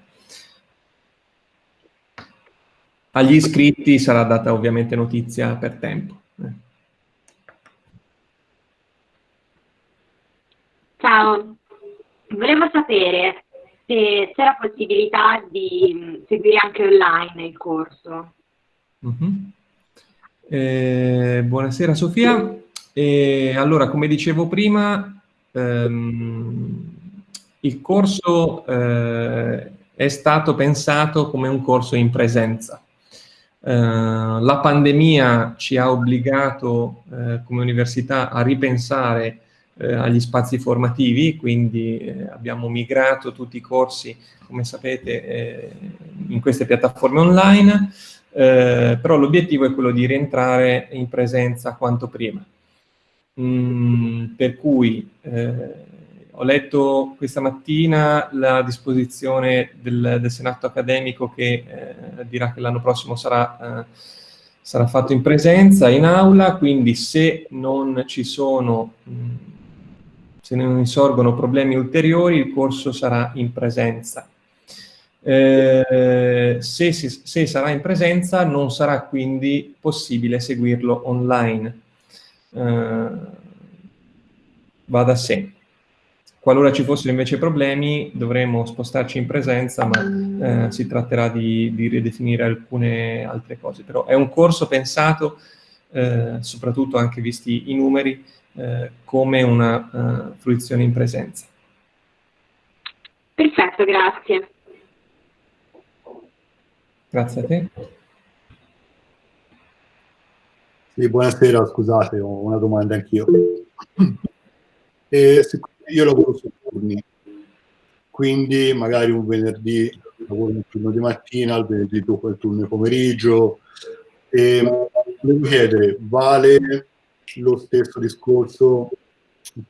Agli iscritti sarà data ovviamente notizia per tempo. Eh. Ciao, volevo sapere se c'è la possibilità di mm, seguire anche online il corso. Mm -hmm. eh, buonasera Sofia. Eh, allora, come dicevo prima, ehm, il corso eh, è stato pensato come un corso in presenza. Eh, la pandemia ci ha obbligato eh, come università a ripensare eh, agli spazi formativi, quindi eh, abbiamo migrato tutti i corsi, come sapete, eh, in queste piattaforme online. eh, però l'obiettivo è quello di rientrare in presenza quanto prima. Mm, per cui eh, ho letto questa mattina la disposizione del, del Senato accademico che eh, dirà che l'anno prossimo sarà, eh, sarà, fatto in presenza, in aula, quindi se non ci sono, mh, mm, se non insorgono problemi ulteriori, il corso sarà in presenza. Eh, se, se, sarà in presenza non sarà quindi possibile seguirlo online. Eh, va da sé. Qualora ci fossero invece problemi dovremo spostarci in presenza, ma eh, si tratterà di, di, ridefinire alcune altre cose. Però è un corso pensato, eh, soprattutto anche visti i numeri, eh, come una uh, fruizione in presenza. Perfetto, grazie. Grazie a te. Sì, buonasera, scusate, ho una domanda anch'io. Io lavoro su turni, quindi magari un venerdì lavoro un turno di mattina, il venerdì dopo il turno di pomeriggio. E volevo chiedere, vale lo stesso discorso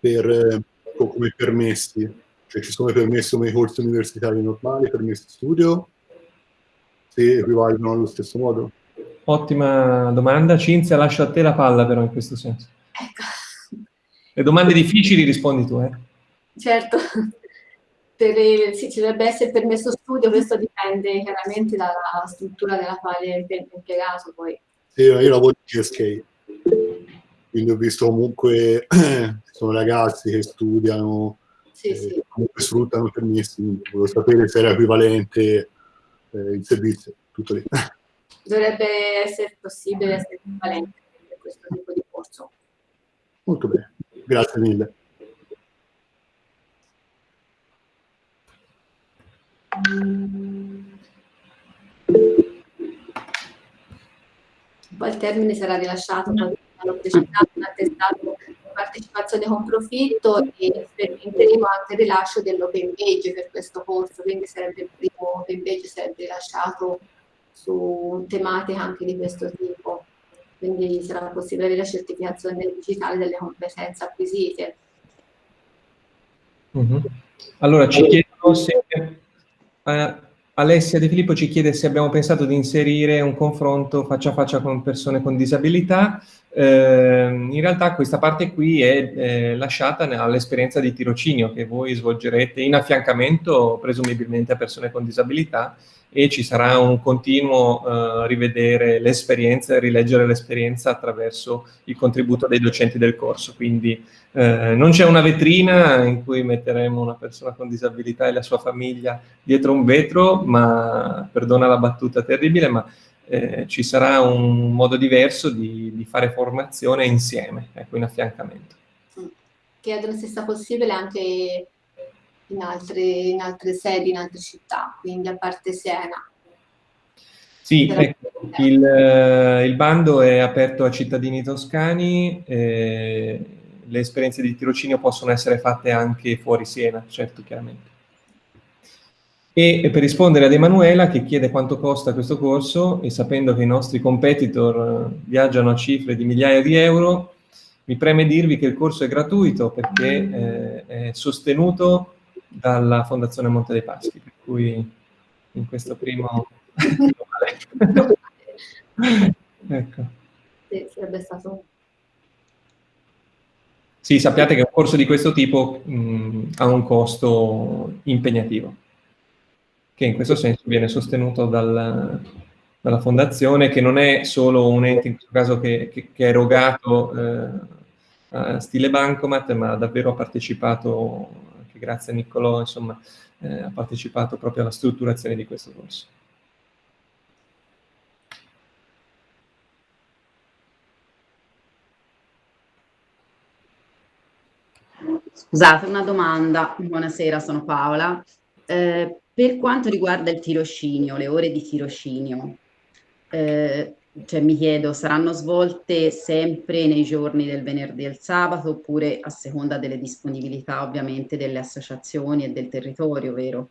per, come permessi? Cioè ci sono permessi come i corsi universitari normali, permessi studio? Se equivalgono allo stesso modo? Ottima domanda. Cinzia, lascio a te la palla però in questo senso. Ecco. Le domande difficili rispondi tu, eh? Certo. Per, sì, ci dovrebbe essere permesso studio, questo dipende chiaramente dalla struttura della quale è impiegato poi. Sì, io lavoro in GSK, quindi ho visto comunque sono ragazzi che studiano, sì, eh, sì. comunque sfruttano permessi, volevo sapere se era equivalente eh, il servizio, tutto lì. Dovrebbe essere possibile essere equivalente per questo tipo di corso. Molto bene, grazie mille. Poi il termine sarà rilasciato l'ho presentato un attestato di partecipazione con profitto e sperimenteremo anche il rilascio dell'open page per questo corso, quindi sarebbe il primo open page sarebbe rilasciato su tematiche anche di questo tipo. Quindi sarà possibile avere la certificazione digitale delle competenze acquisite. Mm -hmm. Allora ci chiedono se eh, Alessia De Filippo ci chiede se abbiamo pensato di inserire un confronto faccia a faccia con persone con disabilità. Eh, in realtà questa parte qui è eh, lasciata all'esperienza di tirocinio che voi svolgerete in affiancamento presumibilmente a persone con disabilità e ci sarà un continuo uh, rivedere l'esperienza e rileggere l'esperienza attraverso il contributo dei docenti del corso. Quindi eh, non c'è una vetrina in cui metteremo una persona con disabilità e la sua famiglia dietro un vetro, ma perdona la battuta terribile, ma eh, ci sarà un modo diverso di, di fare formazione insieme, ecco, in affiancamento. Chiedono se sia possibile anche in altre, in altre sedi, in altre città, quindi a parte Siena. Sì, ecco, il, eh, il, bando è aperto a cittadini toscani, eh, le esperienze di tirocinio possono essere fatte anche fuori Siena, certo, chiaramente. E per rispondere ad Emanuela che chiede quanto costa questo corso e sapendo che i nostri competitor eh, viaggiano a cifre di migliaia di euro, mi preme dirvi che il corso è gratuito perché eh, è sostenuto dalla Fondazione Monte dei Paschi, per cui in questo primo... ecco. Sì, sarebbe stato... Sì, sappiate che un corso di questo tipo mh, ha un costo impegnativo, che in questo senso viene sostenuto dal, dalla fondazione, che non è solo un ente in questo caso che, che, che è erogato eh, a stile bancomat, ma davvero ha partecipato che grazie a Niccolò insomma, eh, ha partecipato proprio alla strutturazione di questo corso. Scusate, una domanda. Buonasera, sono Paola. Eh, per quanto riguarda il tirocinio, le ore di tirocinio, eh, cioè mi chiedo, saranno svolte sempre nei giorni del venerdì e il sabato oppure a seconda delle disponibilità ovviamente delle associazioni e del territorio, vero?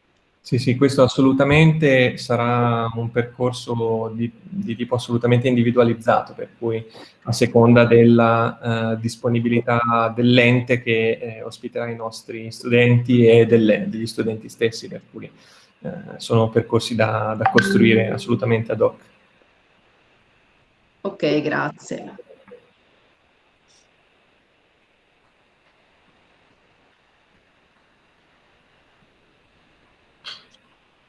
Sì, sì, questo assolutamente sarà un percorso di, di tipo assolutamente individualizzato, per cui a seconda della uh, disponibilità dell'ente che eh, ospiterà i nostri studenti e delle, degli studenti stessi, per cui eh, sono percorsi da, da costruire assolutamente ad hoc. Ok, grazie.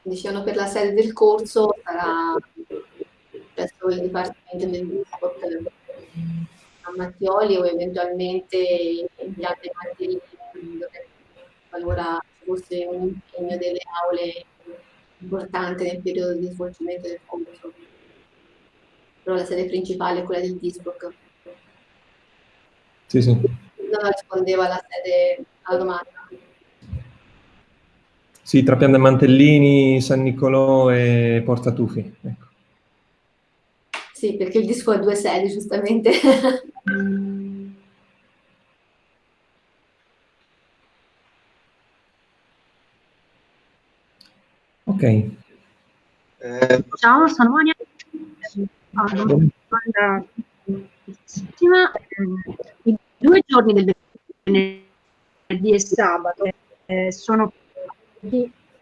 Dicevano per la sede del corso sarà presso il Dipartimento del Discord a Mattioli o eventualmente in altre materie qualora fosse un impegno delle aule importante nel periodo di svolgimento del corso. Però la sede principale è quella del Discord. Sì, sì. Non rispondeva alla sede alla domanda. Sì, tra Pian de Mantellini, San Nicolò e Porta Tufi. Ecco. Sì, perché il disco ha due sedi, giustamente. ok. Eh, Ciao, sono Monia. Allora, domanda I due giorni del venerdì e sabato eh, sono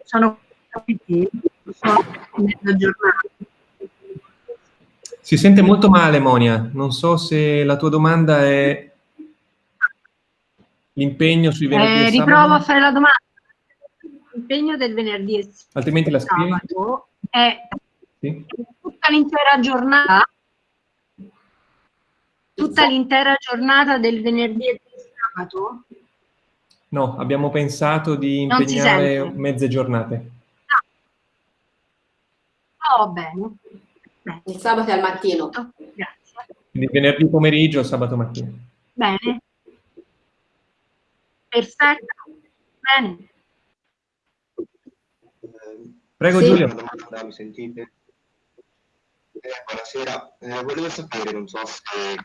sono capiti, sono mezza giornata. Si sente molto male, Monia. Non so se la tua domanda è l'impegno sui venerdì eh, Riprovo a fare la domanda. L'impegno del venerdì e Altrimenti la scrivi? è sì? tutta l'intera giornata tutta l'intera giornata del venerdì e sabato No, abbiamo pensato di impegnare mezze giornate. Ah. Oh, bene. bene. Il sabato al mattino. Oh, grazie. Quindi venerdì pomeriggio, sabato mattina. Bene. Perfetto. Bene. Prego sì. Giulio. Domanda, mi sentite? Eh, buonasera, eh, volevo sapere, non so se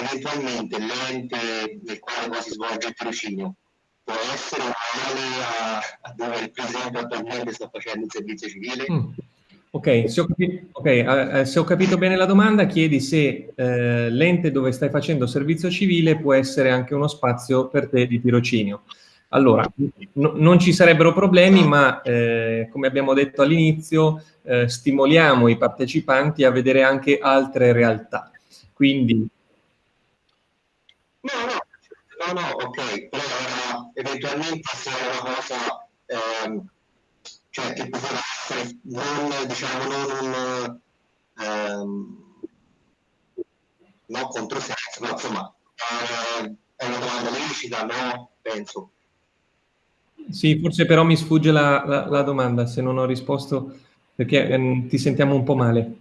eventualmente l'ente nel quale si svolge il tirocinio può essere uguale a, a, dove il presidente attualmente sta facendo il servizio civile? Mm. Ok, se ho, capito, okay eh, se ho, capito, bene la domanda, chiedi se eh, l'ente dove stai facendo servizio civile può essere anche uno spazio per te di tirocinio. Allora, no, non ci sarebbero problemi, ma eh, come abbiamo detto all'inizio, eh, stimoliamo i partecipanti a vedere anche altre realtà. Quindi No, no, no, no, ok, però era, eventualmente se era una cosa, ehm, cioè che poteva essere non, diciamo, non un, ehm, non controsenso, ma insomma, è, è una domanda lecita, no? Penso. Sì, forse però mi sfugge la, la, la domanda se non ho risposto perché ehm, ti sentiamo un po' male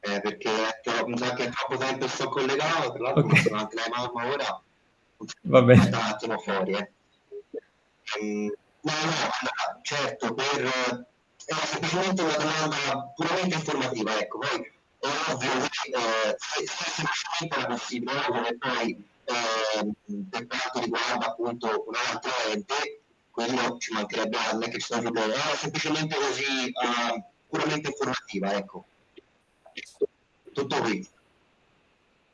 eh, perché sa che troppo tempo sto collegato, tra l'altro okay. sono anche la mamma ora, va bene. un attimo fuori. Eh. Um, no, no, allora, certo, per, è semplicemente una domanda puramente informativa, ecco, poi è ovvio che eh, se, se semplicemente la possibile, come poi eh, per quanto riguarda appunto un altro ente, quello ci mancherebbe, non è che ci sono problemi, è semplicemente così uh, puramente informativa, ecco. Tutto qui.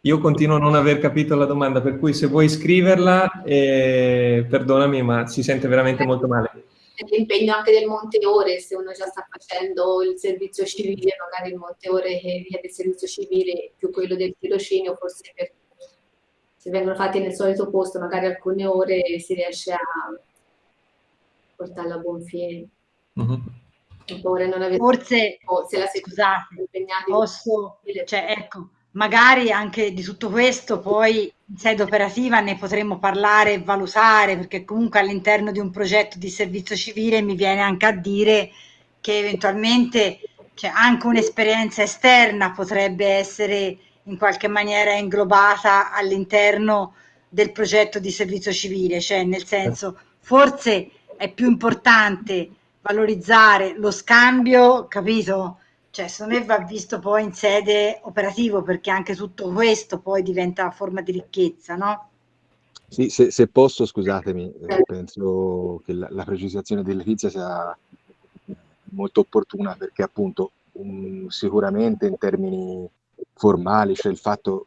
Io continuo a non aver capito la domanda, per cui se vuoi scriverla, eh, perdonami, ma si sente veramente molto male. L'impegno anche del Monte Ore, se uno già sta facendo il servizio civile, magari il Monte Ore che richiede il servizio civile più quello del tirocinio, forse per, se vengono fatti nel solito posto, magari alcune ore si riesce a portarla a buon fine. Uh mhm. -huh. Forse, se la scusate, posso, cioè, ecco, magari anche di tutto questo poi in sede operativa ne potremmo parlare e valutare, perché comunque all'interno di un progetto di servizio civile mi viene anche a dire che eventualmente cioè, anche un'esperienza esterna potrebbe essere in qualche maniera inglobata all'interno del progetto di servizio civile, cioè nel senso forse è più importante valorizzare lo scambio, capito? Cioè, secondo me va visto poi in sede operativo, perché anche tutto questo poi diventa forma di ricchezza, no? Sì, se, se posso, scusatemi, eh, penso che la, la precisazione di Letizia sia molto opportuna perché appunto um, sicuramente in termini formali cioè il fatto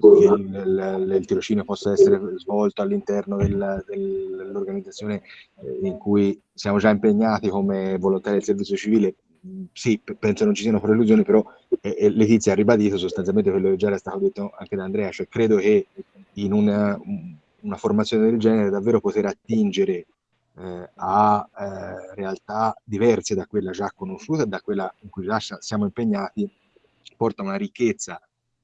il, il, tirocinio possa essere svolto all'interno del, dell'organizzazione eh, in cui siamo già impegnati come volontari del servizio civile, sì, penso non ci siano prelusioni, però eh, Letizia ha ribadito sostanzialmente quello che già era stato detto anche da Andrea, cioè credo che in una, una formazione del genere davvero poter attingere eh, a eh, realtà diverse da quella già conosciuta e da quella in cui già siamo impegnati, porta una ricchezza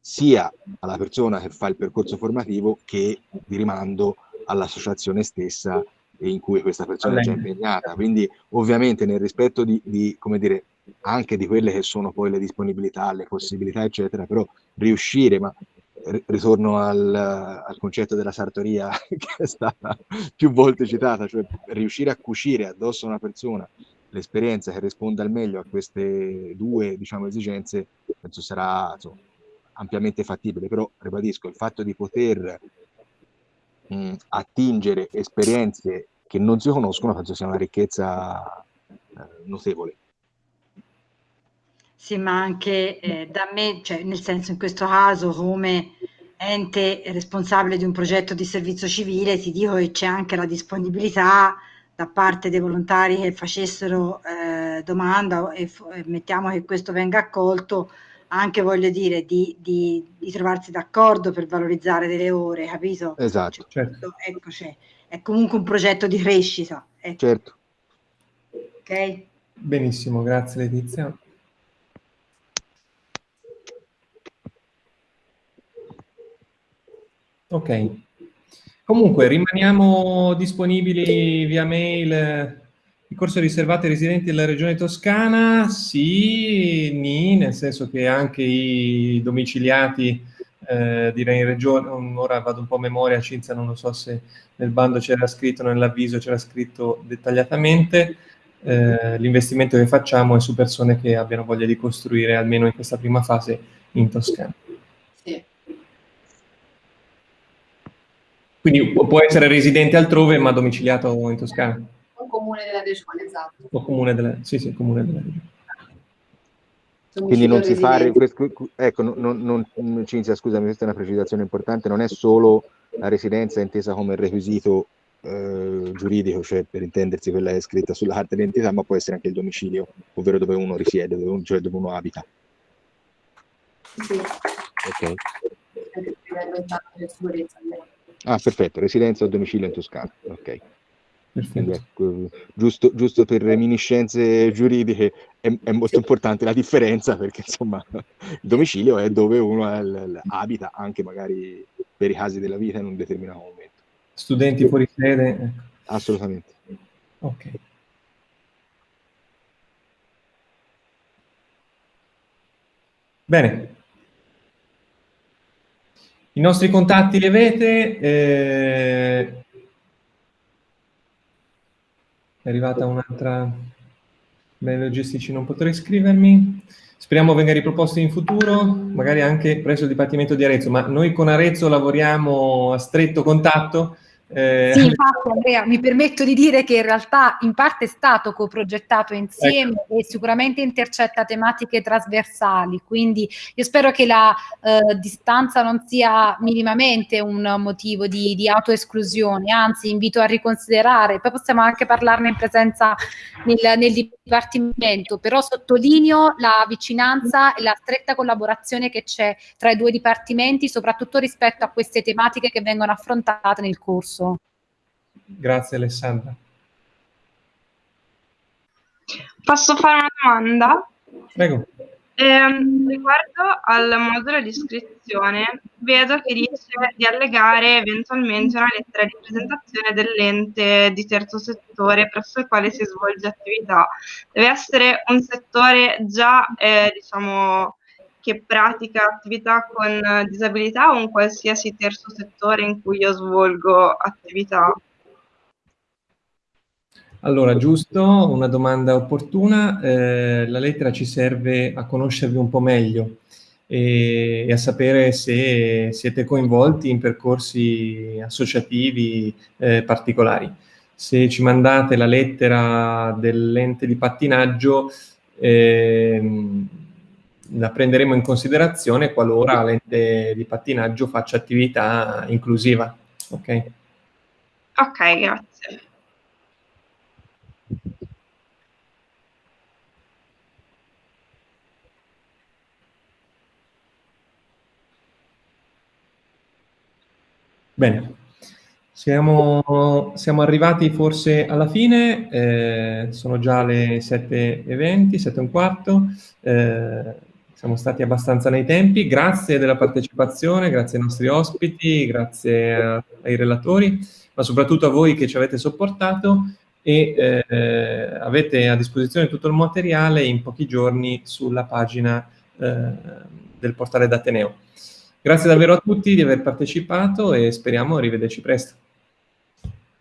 sia alla persona che fa il percorso formativo che di rimando all'associazione stessa in cui questa persona è già impegnata. Quindi ovviamente nel rispetto di, di, come dire, anche di quelle che sono poi le disponibilità, le possibilità, eccetera, però riuscire, ma ritorno al, al, concetto della sartoria che è stata più volte citata, cioè riuscire a cucire addosso a una persona l'esperienza che risponda al meglio a queste due diciamo, esigenze, penso sarà insomma, ampiamente fattibile, però ribadisco il fatto di poter mh, attingere esperienze che non si conoscono penso sia una ricchezza eh, notevole. Sì, ma anche eh, da me, cioè nel senso in questo caso come ente responsabile di un progetto di servizio civile, ti dico che c'è anche la disponibilità da parte dei volontari che facessero eh, domanda e, e, mettiamo che questo venga accolto, anche voglio dire di, di, di trovarsi d'accordo per valorizzare delle ore, capito? Esatto. Cioè, certo. Ecco, cioè, è comunque un progetto di crescita. Ecco. Certo. Ok? Benissimo, grazie Letizia. Ok. Comunque, rimaniamo disponibili via mail. Il corso è riservato ai residenti della regione toscana? Sì, ni, nel senso che anche i domiciliati, eh, direi in regione, ora vado un po' a memoria, Cinzia non lo so se nel bando c'era scritto, nell'avviso c'era scritto dettagliatamente, eh, l'investimento che facciamo è su persone che abbiano voglia di costruire, almeno in questa prima fase, in Toscana. Quindi può essere residente altrove ma domiciliato in Toscana. Un comune della regione, esatto. O comune della, sì, sì, comune della regione. Quindi non si fa, ecco, non, non, Cinzia, scusami, questa è una precisazione importante, non è solo la residenza intesa come requisito eh, giuridico, cioè per intendersi quella è scritta sulla carta d'identità, ma può essere anche il domicilio, ovvero dove uno risiede, dove uno, cioè dove uno abita. Sì. Ok. Ah, perfetto, residenza o domicilio in Toscana. Ok. Ecco, giusto, giusto, per reminiscenze giuridiche è, è, molto importante la differenza perché insomma il domicilio è dove uno è, l, abita anche magari per i casi della vita in un determinato momento. Studenti fuori sede? Ecco. Assolutamente. Ok. Bene, i nostri contatti li avete. Eh... È arrivata un'altra... Bene, logistici non potrei iscrivermi. Speriamo venga riproposto in futuro, magari anche presso il Dipartimento di Arezzo, ma noi con Arezzo lavoriamo a stretto contatto eh... Sì, infatti Andrea, mi permetto di dire che in realtà in parte è stato coprogettato insieme ecco. e sicuramente intercetta tematiche trasversali, quindi io spero che la eh, distanza non sia minimamente un motivo di, di autoesclusione, anzi invito a riconsiderare, poi possiamo anche parlarne in presenza nel, nel dipartimento, però sottolineo la vicinanza e la stretta collaborazione che c'è tra i due dipartimenti, soprattutto rispetto a queste tematiche che vengono affrontate nel corso corso. Grazie Alessandra. Posso fare una domanda? Prego. Eh, riguardo al modulo di iscrizione, vedo che dice di allegare eventualmente una lettera di presentazione dell'ente di terzo settore presso il quale si svolge attività. Deve essere un settore già, eh, diciamo, che pratica attività con disabilità o un qualsiasi terzo settore in cui io svolgo attività? Allora, giusto, una domanda opportuna. Eh, la lettera ci serve a conoscervi un po' meglio. e, e, a sapere se siete coinvolti in percorsi associativi eh, particolari. Se ci mandate la lettera dell'ente di pattinaggio, ehm, la prenderemo in considerazione qualora l'ente di pattinaggio faccia attività inclusiva. Ok, Ok, grazie. Bene, siamo, siamo arrivati forse alla fine, eh, sono già le 7.20, 7 siamo stati abbastanza nei tempi, grazie della partecipazione, grazie ai nostri ospiti, grazie ai relatori, ma soprattutto a voi che ci avete sopportato e eh, avete a disposizione tutto il materiale in pochi giorni sulla pagina eh, del portale d'Ateneo. Grazie davvero a tutti di aver partecipato e speriamo rivederci presto.